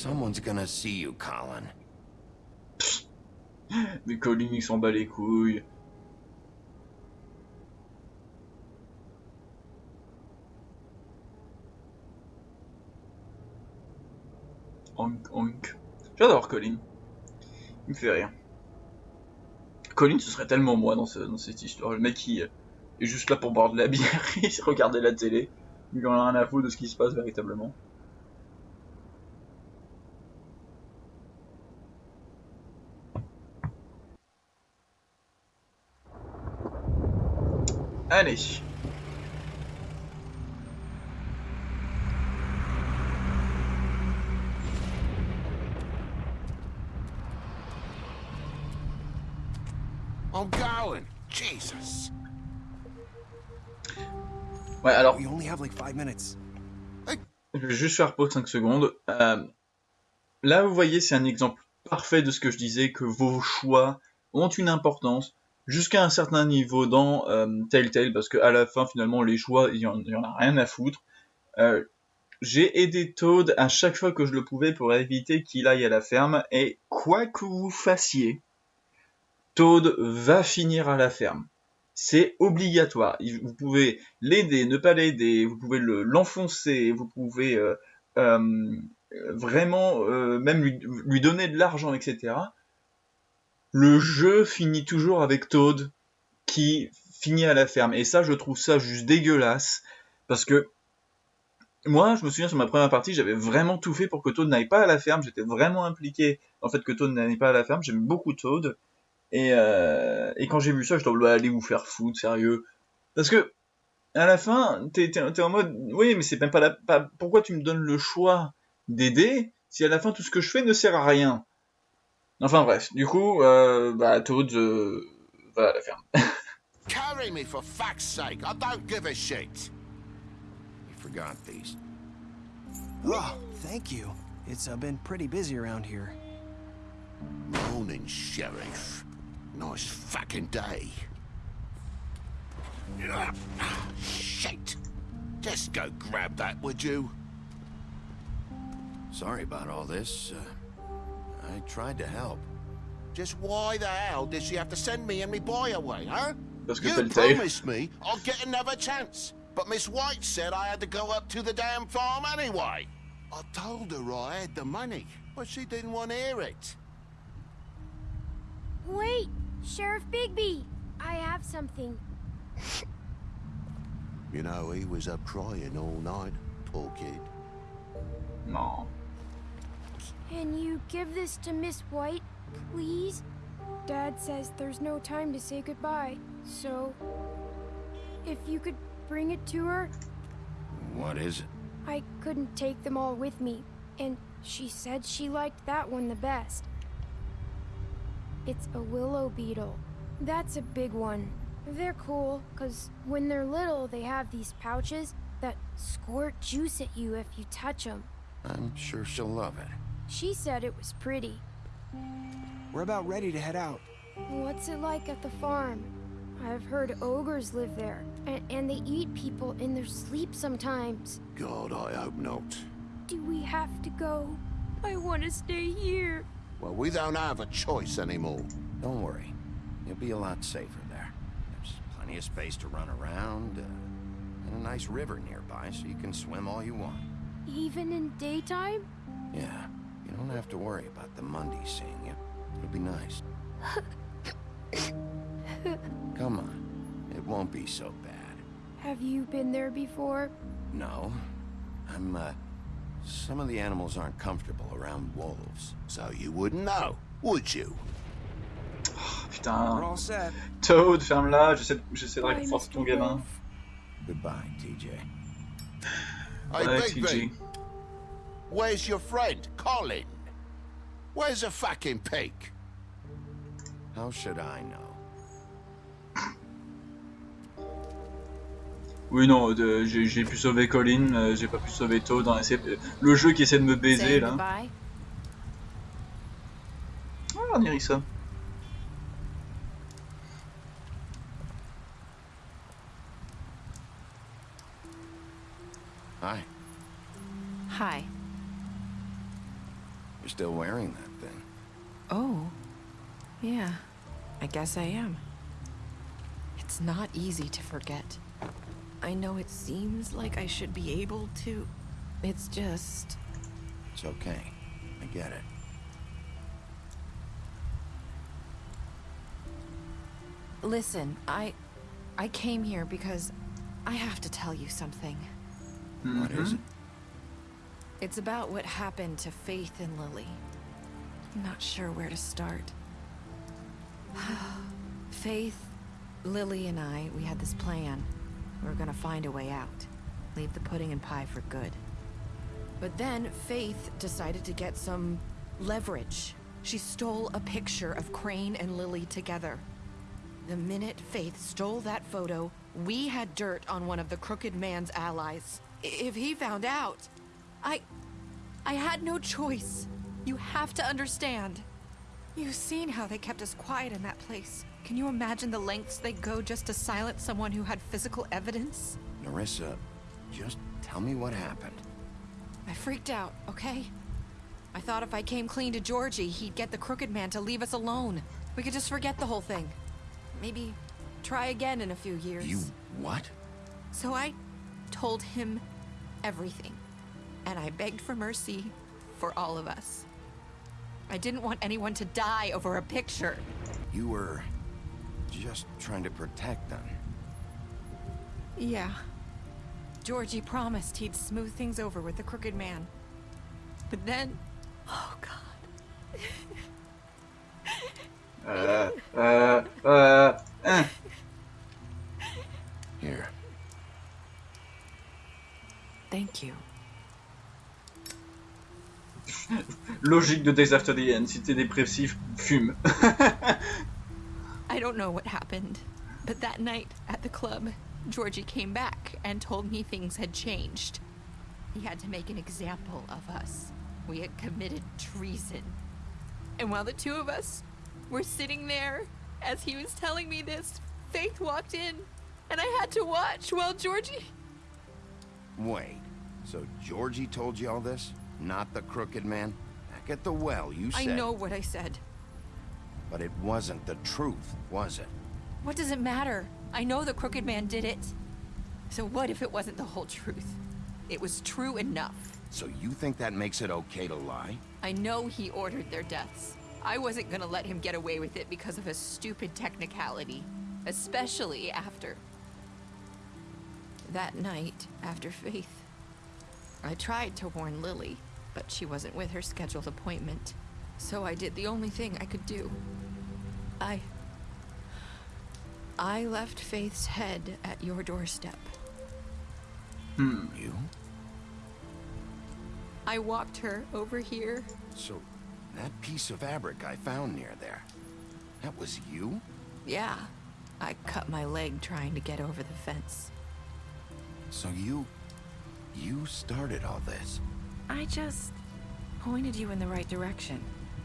Speaker 2: Someone's gonna see you, Colin.
Speaker 1: Mais Colin il s'en bat les couilles. Honk honk. J'adore Colin. Il me fait rire. Colin ce serait tellement moi dans, ce- dans cette histoire. Le mec qui est juste là pour boire de la bière et regarder la télé. Il en a rien à foutre de ce qui se passe véritablement. Allez.
Speaker 8: Jesus.
Speaker 1: Ouais, alors, je vais juste faire pause 5 secondes. Euh, là, vous voyez, c'est un exemple parfait de ce que je disais, que vos choix ont une importance jusqu'à un certain niveau dans euh, Telltale, parce qu'à la fin, finalement, les choix, il y, en, a rien à foutre. Euh, j'ai aidé Toad à chaque fois que je le pouvais pour éviter qu'il aille à la ferme, et quoi que vous fassiez, Toad va finir à la ferme. C'est obligatoire. Vous pouvez l'aider, ne pas l'aider, vous pouvez le- l'enfoncer, vous pouvez euh, euh, vraiment même lui donner de l'argent, etc. Le jeu finit toujours avec Toad qui finit à la ferme. Et ça, je trouve ça juste dégueulasse. Parce que moi, je me souviens sur ma première partie, j'avais vraiment tout fait pour que Toad n'aille pas à la ferme. J'étais vraiment impliqué en fait que Toad n'aille pas à la ferme. J'aime beaucoup Toad. Et, euh, et quand j'ai vu ça, je dois aller vous faire foutre, sérieux. Parce que, à la fin, t'es, t'es en mode, oui, mais c'est même pas la, pas, pourquoi tu me donnes le choix d'aider si à la fin tout ce que je fais ne sert à rien? Enfin bref, du coup, euh, bah, Toad, euh, va à la ferme.
Speaker 2: Carry me for fuck's sake. I don't give a shit. You forgot these.
Speaker 15: Oh, thank you. It's uh, been pretty busy around here.
Speaker 2: Morning, Sheriff. Nice fucking day. Shit. Just go grab that, would you? Sorry about all this. Uh, I tried to help. Just why the hell did she have to send me and me boy away, huh?
Speaker 1: Parce que
Speaker 2: you
Speaker 1: Telltale.
Speaker 2: promised me I'd get another chance. But Miss White said I had to go up to the damn farm anyway. I told her I had the money.
Speaker 8: But she didn't want to hear it.
Speaker 16: Wait, Sheriff Bigby. I have something.
Speaker 8: You know, he was up crying all night, poor kid.
Speaker 1: No.
Speaker 16: Can you give this to Miss White, please? Dad says there's no time to say goodbye, so if you could bring it to her,
Speaker 8: What is it?
Speaker 16: I couldn't take them all with me, and she said she liked that one the best. It's a willow beetle. That's a big one. They're cool, because when they're little, they have these pouches that squirt juice at you if you touch them.
Speaker 8: I'm sure she'll love it.
Speaker 16: She said it was pretty.
Speaker 15: We're about ready to head out.
Speaker 16: What's it like at the farm? I've heard ogres live there, and, and they eat people in their sleep sometimes.
Speaker 8: God, I hope not.
Speaker 16: Do we have to go? I want to stay here.
Speaker 8: Well, we don't have a choice anymore.
Speaker 2: Don't worry. You'll be a lot safer there. There's plenty of space to run around, uh, and a nice river nearby, so you can swim all you want.
Speaker 16: Even in daytime?
Speaker 2: Yeah, you don't have to worry about the Mundy seeing you. It'll be nice. Come on. It won't be so bad.
Speaker 16: Have you been there before?
Speaker 2: No. I'm, uh... Some of the animals aren't comfortable around wolves.
Speaker 8: So you wouldn't know, would you?
Speaker 1: Putain.
Speaker 15: We're all set.
Speaker 1: Toad, ferme-la, j'essaie j'essaie de
Speaker 16: Bye,
Speaker 1: réconforter ton gamin.
Speaker 2: Goodbye, TJ.
Speaker 8: Hey,
Speaker 1: Ouais,
Speaker 8: Bigby,
Speaker 1: TJ.
Speaker 8: Where's your friend, Colin? Where's the fucking pig?
Speaker 2: How should I know?
Speaker 1: Oui, non, de- j'ai pu sauver Colin, euh, j'ai pas pu sauver Toad. hein, euh, le jeu qui essaie de me baiser là. Ah, Nerissa.
Speaker 2: Hi.
Speaker 14: Hi.
Speaker 2: You're still wearing that thing.
Speaker 14: Oh. Yeah. I guess I am. It's not easy to forget. I know it seems like I should be able to. It's just.
Speaker 2: It's okay. I get it.
Speaker 14: Listen, I. I came here because I have to tell you something.
Speaker 2: What is mm-hmm. it?
Speaker 14: It's about what happened to Faith and Lily. I'm not sure where to start. Faith, Lily, and I, we had this plan. We were gonna find a way out. Leave the pudding and pie for good. But then Faith decided to get some leverage. She stole a picture of Crane and Lily together. The minute Faith stole that photo, we had dirt on one of the Crooked Man's allies. If he found out, I... I had no choice. You have to understand. You've seen how they kept us quiet in that place. Can you imagine the lengths they go just to silence someone who had physical evidence?
Speaker 2: Nerissa, just tell me what happened.
Speaker 14: I freaked out, okay? I thought if I came clean to Georgie, he'd get the Crooked Man to leave us alone. We could just forget the whole thing. Maybe try again in a few years.
Speaker 2: You what?
Speaker 14: So I told him everything. And I begged for mercy for all of us. I didn't want anyone to die over a picture.
Speaker 2: You were just trying to protect them.
Speaker 14: Yeah. Georgie promised he'd smooth things over with the Crooked Man. But then... Oh, God.
Speaker 1: Euh, euh, euh, hein. Uh.
Speaker 2: Here.
Speaker 14: Thank you.
Speaker 1: Logique de Days After the End, si t'es dépressif, fume.
Speaker 14: I don't know what happened, but that night at the club, Georgie came back and told me things had changed. He had to make an example of us. We had committed treason. And while the two of us were sitting there, as he was telling me this, Faith walked in, and I had to watch while Georgie.
Speaker 2: Wait, so Georgie told you all this? Not the crooked man? Back at the well, you said...
Speaker 14: I know what I said.
Speaker 2: But it wasn't the truth, was it?
Speaker 14: What does it matter? I know the Crooked Man did it. So what if it wasn't the whole truth? It was true enough.
Speaker 2: So you think that makes it okay to lie?
Speaker 14: I know he ordered their deaths. I wasn't gonna let him get away with it because of a stupid technicality. Especially after... That night, after Faith. I tried to warn Lily, but she wasn't with her scheduled appointment. So I did the only thing I could do. I... I left Faith's head at your doorstep.
Speaker 1: Hmm.
Speaker 2: You?
Speaker 14: I walked her over here.
Speaker 2: So, that piece of fabric I found near there, that was you?
Speaker 14: Yeah. I cut my leg trying to get over the fence.
Speaker 2: So you... you started all this?
Speaker 14: I just pointed you in the right direction.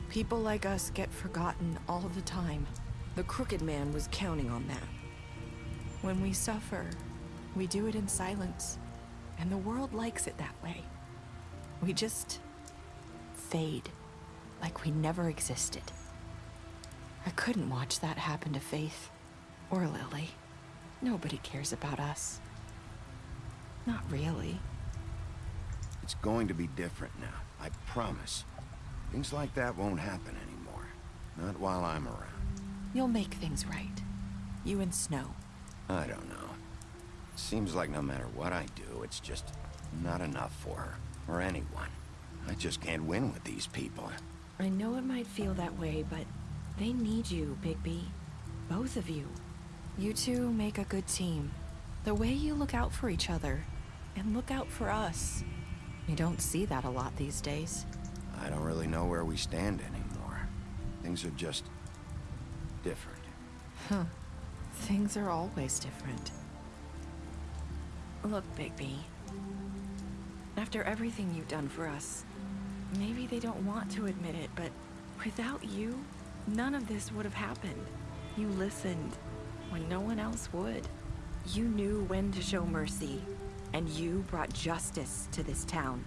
Speaker 14: People like us get forgotten all the time. The Crooked Man was counting on that. When we suffer, we do it in silence, and the world likes it that way. We just fade, like we never existed. I couldn't watch that happen to Faith, or Lily. Nobody cares about us. Not really.
Speaker 2: It's going to be different now, I promise. Things like that won't happen anymore. Not while I'm around.
Speaker 14: You'll make things right. You and Snow.
Speaker 2: I don't know. Seems like no matter what I do, it's just not enough for her, or anyone. I just can't win with these people.
Speaker 14: I know it might feel that way, but they need you, Bigby. Both of you. You two make a good team. The way you look out for each other, and look out for us. You don't see that a lot these days.
Speaker 2: I don't really know where we stand anymore. Things are just... different.
Speaker 14: Huh. Things are always different. Look, Bigby. After everything you've done for us, maybe they don't want to admit it, but without you, none of this would have happened. You listened when no one else would. You knew when to show mercy, and you brought justice to this town.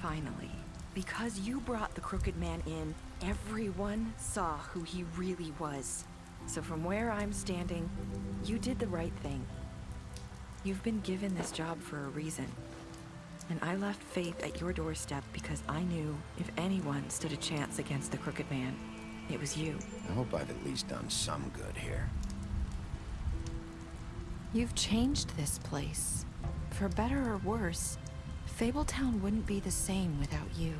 Speaker 14: Finally. Because you brought the Crooked Man in, everyone saw who he really was. So from where I'm standing, you did the right thing. You've been given this job for a reason. And I left Faith at your doorstep because I knew if anyone stood a chance against the Crooked Man, it was you.
Speaker 2: I hope I've at least done some good here.
Speaker 14: You've changed this place. For better or worse, Fabletown wouldn't be the same without you.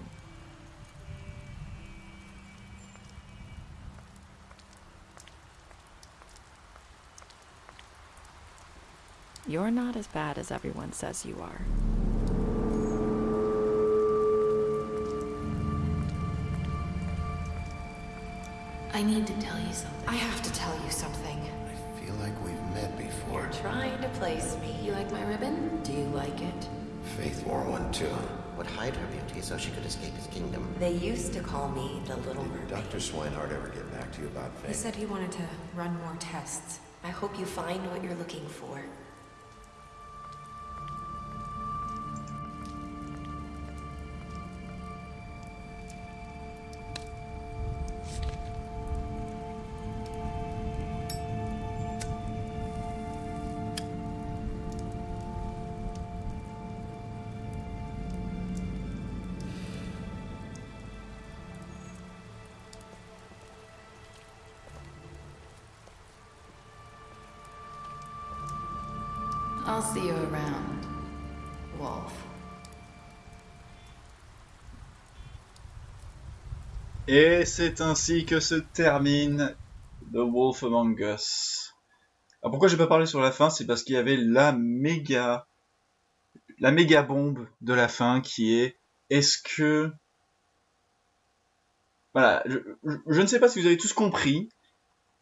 Speaker 14: You're not as bad as everyone says you are.
Speaker 7: I need to tell you something.
Speaker 14: I have to tell you something.
Speaker 2: I feel like we've met before.
Speaker 7: You're trying to place me. You like my ribbon? Do you like it?
Speaker 2: Faith wore one too.
Speaker 17: Would hide her beauty so she could escape his kingdom.
Speaker 7: They used to call me the Little Mermaid.
Speaker 2: Dr. Swinehart ever get back to you about Faith?
Speaker 7: He said he wanted to run more tests. I hope you find what you're looking for.
Speaker 1: Et c'est ainsi que se termine The Wolf Among Us. Alors pourquoi j'ai pas parlé sur la fin, c'est parce qu'il y avait la méga, la méga bombe de la fin qui est est-ce que, voilà, je, ne sais pas si vous avez tous compris,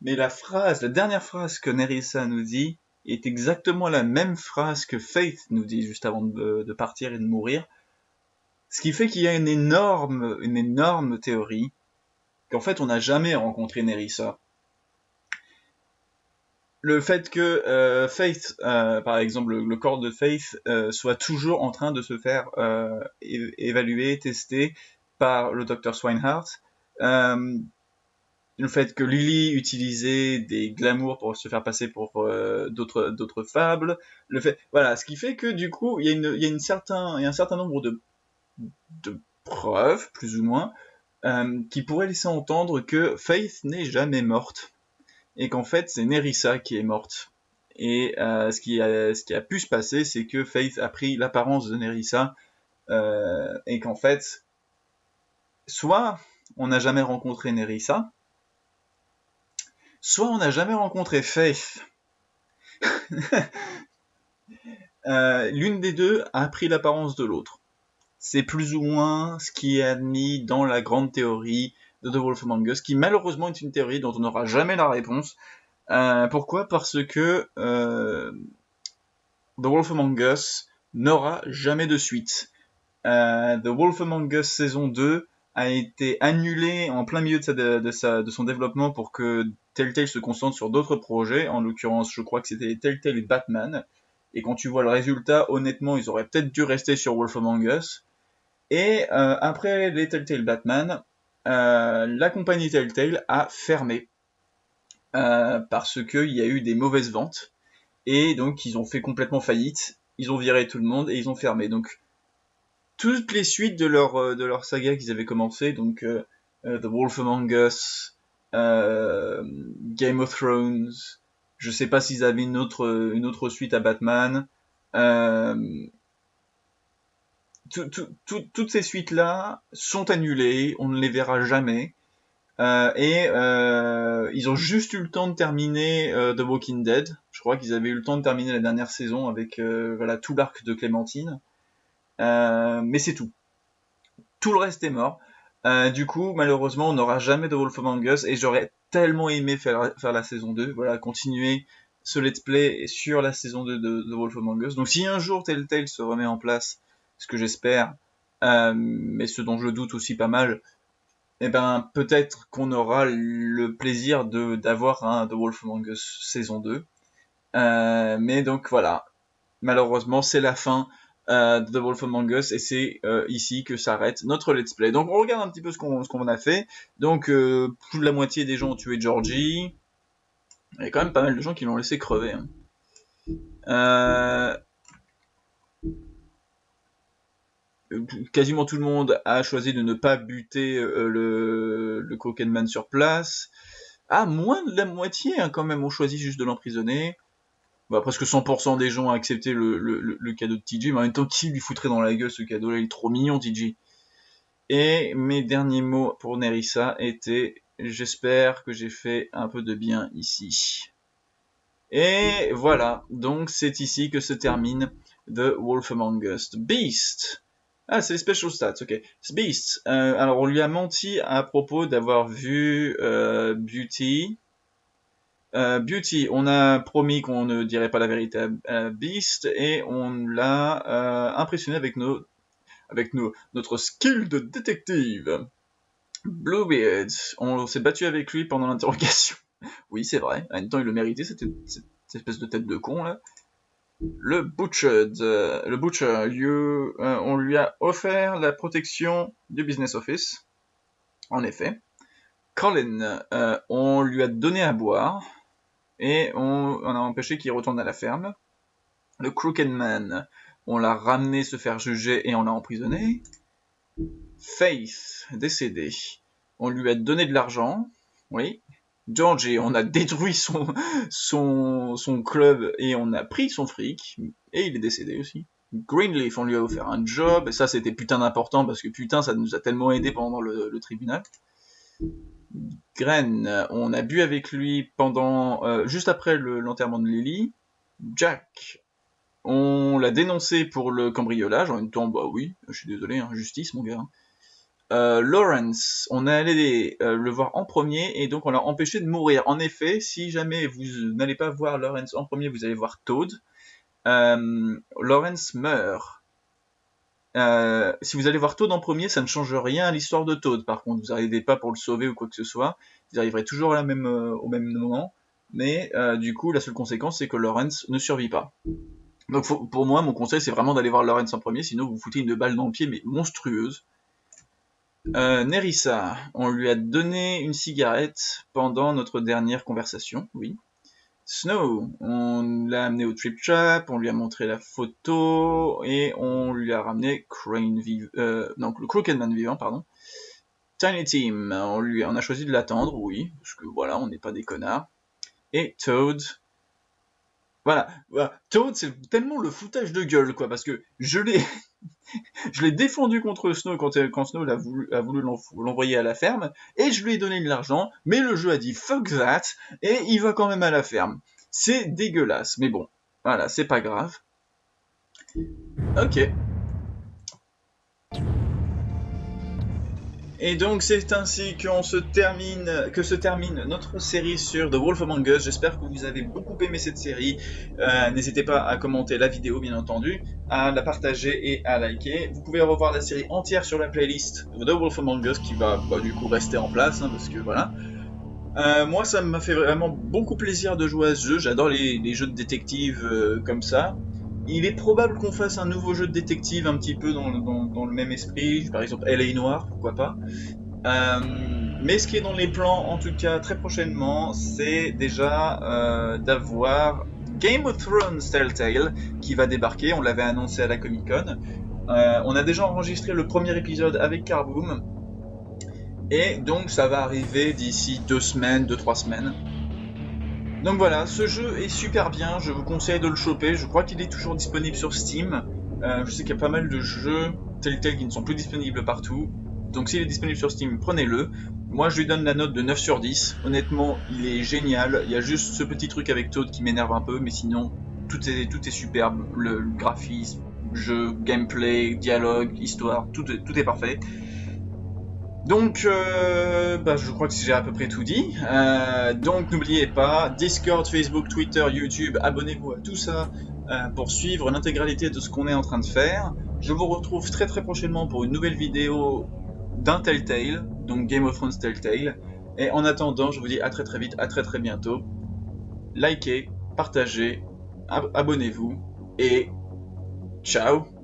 Speaker 1: mais la phrase, la dernière phrase que Nerissa nous dit est exactement la même phrase que Faith nous dit juste avant de, de partir et de mourir. Ce qui fait qu'il y a une énorme, une énorme théorie qu'en fait on n'a jamais rencontré Nerissa. Le fait que euh, Faith, euh, par exemple, le, corps de Faith euh, soit toujours en train de se faire évaluer, tester par le docteur Swinehart, le fait que Lily utilisait des glamours pour se faire passer pour d'autres fables, le fait, voilà, ce qui fait que du coup il y a un certain nombre de preuves, plus ou moins, euh, qui pourraient laisser entendre que Faith n'est jamais morte. Et qu'en fait, c'est Nerissa qui est morte. Et euh, ce, qui a, pu se passer, c'est que Faith a pris l'apparence de Nerissa. Euh, et qu'en fait, soit on n'a jamais rencontré Nerissa, soit on n'a jamais rencontré Faith. L'une des deux a pris l'apparence de l'autre. C'est plus ou moins ce qui est admis dans la grande théorie de The Wolf Among Us, qui malheureusement est une théorie dont on n'aura jamais la réponse. Euh, pourquoi? Parce que euh, The Wolf Among Us n'aura jamais de suite. The Wolf Among Us saison 2 a été annulé en plein milieu de, de, son développement pour que Telltale se concentre sur d'autres projets. En l'occurrence, je crois que c'était Telltale et Batman. Et quand tu vois le résultat, honnêtement, ils auraient peut-être dû rester sur Wolf Among Us. Et euh, après les Telltale Batman, euh, la compagnie Telltale a fermé. Euh, parce qu'il y a eu des mauvaises ventes. Et donc ils ont fait complètement faillite. Ils ont viré tout le monde et ils ont fermé. Donc toutes les suites de leur, de leur saga qu'ils avaient commencé, donc The Wolf Among Us, Game of Thrones, je sais pas s'ils avaient une autre, une autre suite à Batman. Euh, toutes ces suites-là sont annulées, on ne les verra jamais. Euh, et euh, ils ont juste eu le temps de terminer The Walking Dead. Je crois qu'ils avaient eu le temps de terminer la dernière saison avec voilà tout l'arc de Clémentine. mais c'est tout. Tout le reste est mort. du coup, malheureusement, on n'aura jamais de Wolf Among Us et j'aurais tellement aimé faire, faire la saison 2, voilà, continuer ce let's play sur la saison 2 de, The Wolf Among Us. Donc si un jour Telltale se remet en place, ce que j'espère, euh, mais ce dont je doute aussi pas mal, eh ben peut-être qu'on aura le plaisir de d'avoir un The Wolf Among Us saison 2. Euh, mais donc voilà, malheureusement c'est la fin euh, The Wolf Among Us et c'est ici que s'arrête notre let's play. Donc on regarde un petit peu ce qu'on qu'on a fait. Donc plus de la moitié des gens ont tué Georgie. Il y a quand même pas mal de gens qui l'ont laissé crever. Hein. Quasiment tout le monde a choisi de ne pas buter le, le Man sur place. Ah, moins de la moitié hein, quand même ont choisi juste de l'emprisonner bah, presque 100% des gens ont accepté le, cadeau de TJ, mais en même temps, qui lui foutrait dans la gueule ce cadeau-là? Il est trop mignon, TJ. Et mes derniers mots pour Nerissa étaient J'espère que j'ai fait un peu de bien ici. Et voilà, donc c'est ici que se termine The Wolf Among Us. Beast Ah, c'est les special stats, ok. Beast, euh, alors on lui a menti à propos d'avoir vu euh, Beauty, euh, Beauty, on a promis qu'on ne dirait pas la vérité à, Beast et on l'a impressionné avec nos, avec nos, notre skill de détective. Bluebeard, on s'est battu avec lui pendant l'interrogation. oui, c'est vrai. En même temps, il le méritait, cette, espèce de tête de con là. Le Butcher, le Butcher, lieu, euh, on lui a offert la protection du Business Office. En effet. Colin, on lui a donné à boire et on, a empêché qu'il retourne à la ferme. Le Crooked Man, on l'a ramené se faire juger et on l'a emprisonné. Faith, décédé, on lui a donné de l'argent, oui. Georgie, on a détruit son, club et on a pris son fric, et il est décédé aussi. Greenleaf, on lui a offert un job, et ça c'était putain d'important parce que putain ça nous a tellement aidé pendant le, tribunal. Gren, on a bu avec lui pendant euh, juste après l'enterrement de Lily. Jack, on l'a dénoncé pour le cambriolage. En même temps, bah oui, je suis désolé, hein, justice mon gars. Euh, Lawrence, on est allé euh, le voir en premier et donc on l'a empêché de mourir. En effet, si jamais vous n'allez pas voir Lawrence en premier, vous allez voir Toad. Lawrence meurt euh, si vous allez voir Toad en premier, ça ne change rien à l'histoire de Toad. Par contre, vous n'arrivez pas pour le sauver ou quoi que ce soit. Vous arriverez toujours à même, euh, au même moment. Mais euh, du coup, la seule conséquence, c'est que Lawrence ne survit pas. Donc pour moi, mon conseil, c'est vraiment d'aller voir Lawrence en premier, sinon vous foutez une balle dans le pied, mais monstrueuse. Nerissa, on lui a donné une cigarette pendant notre dernière conversation, oui. Snow. On l'a amené au Trip Trap, on lui a montré la photo et on lui a ramené Crane vivant, euh, donc le Crooked Man vivant, pardon. Tiny Team, on lui, a choisi de l'attendre, oui, parce que voilà, on n'est pas des connards. Et Toad, voilà, voilà. Toad, c'est tellement le foutage de gueule, quoi, parce que je l'ai, je l'ai défendu contre Snow quand, quand Snow a a voulu l'envoyer à la ferme, et je lui ai donné de l'argent, mais le jeu a dit fuck that, et il va quand même à la ferme. C'est dégueulasse, mais bon, voilà, c'est pas grave. Ok. Et donc c'est ainsi qu'on se termine, que se termine notre série sur The Wolf Among Us. J'espère que vous avez beaucoup aimé cette série. Euh, N'hésitez pas à commenter la vidéo, bien entendu, à la partager et à liker. Vous pouvez revoir la série entière sur la playlist The Wolf Among Us qui va bah, du coup rester en place, hein, parce que voilà. Euh, moi, ça m'a fait vraiment beaucoup plaisir de jouer à ce jeu. J'adore les, jeux de détective euh, comme ça. Il est probable qu'on fasse un nouveau jeu de détective un petit peu dans, le même esprit, par exemple LA Noir, pourquoi pas. Euh, mais ce qui est dans les plans, en tout cas très prochainement, c'est déjà euh, d'avoir Game of Thrones Telltale qui va débarquer, on l'avait annoncé à la Comic Con. Euh, on a déjà enregistré le premier épisode avec Carboom, et donc ça va arriver d'ici deux semaines, deux trois semaines. Donc voilà, ce jeu est super bien, je vous conseille de le choper, je crois qu'il est toujours disponible sur Steam. Euh, je sais qu'il y a pas mal de jeux tels tels qui ne sont plus disponibles partout. Donc s'il est disponible sur Steam, prenez-le. Moi je lui donne la note de 9 sur 10. Honnêtement, il est génial. Il y a juste ce petit truc avec Toad qui m'énerve un peu, mais sinon, tout est, tout est superbe. Le, le graphisme, jeu, gameplay, dialogue, histoire, tout, tout est parfait. Donc, euh, bah, je crois que j'ai à peu près tout dit. Euh, donc, n'oubliez pas, Discord, Facebook, Twitter, YouTube, abonnez-vous à tout ça euh, pour suivre l'intégralité de ce qu'on est en train de faire. Je vous retrouve très très prochainement pour une nouvelle vidéo d'un Telltale, donc Game of Thrones Telltale. Et en attendant, je vous dis à très très vite, à très très bientôt. Likez, partagez, ab abonnez-vous et ciao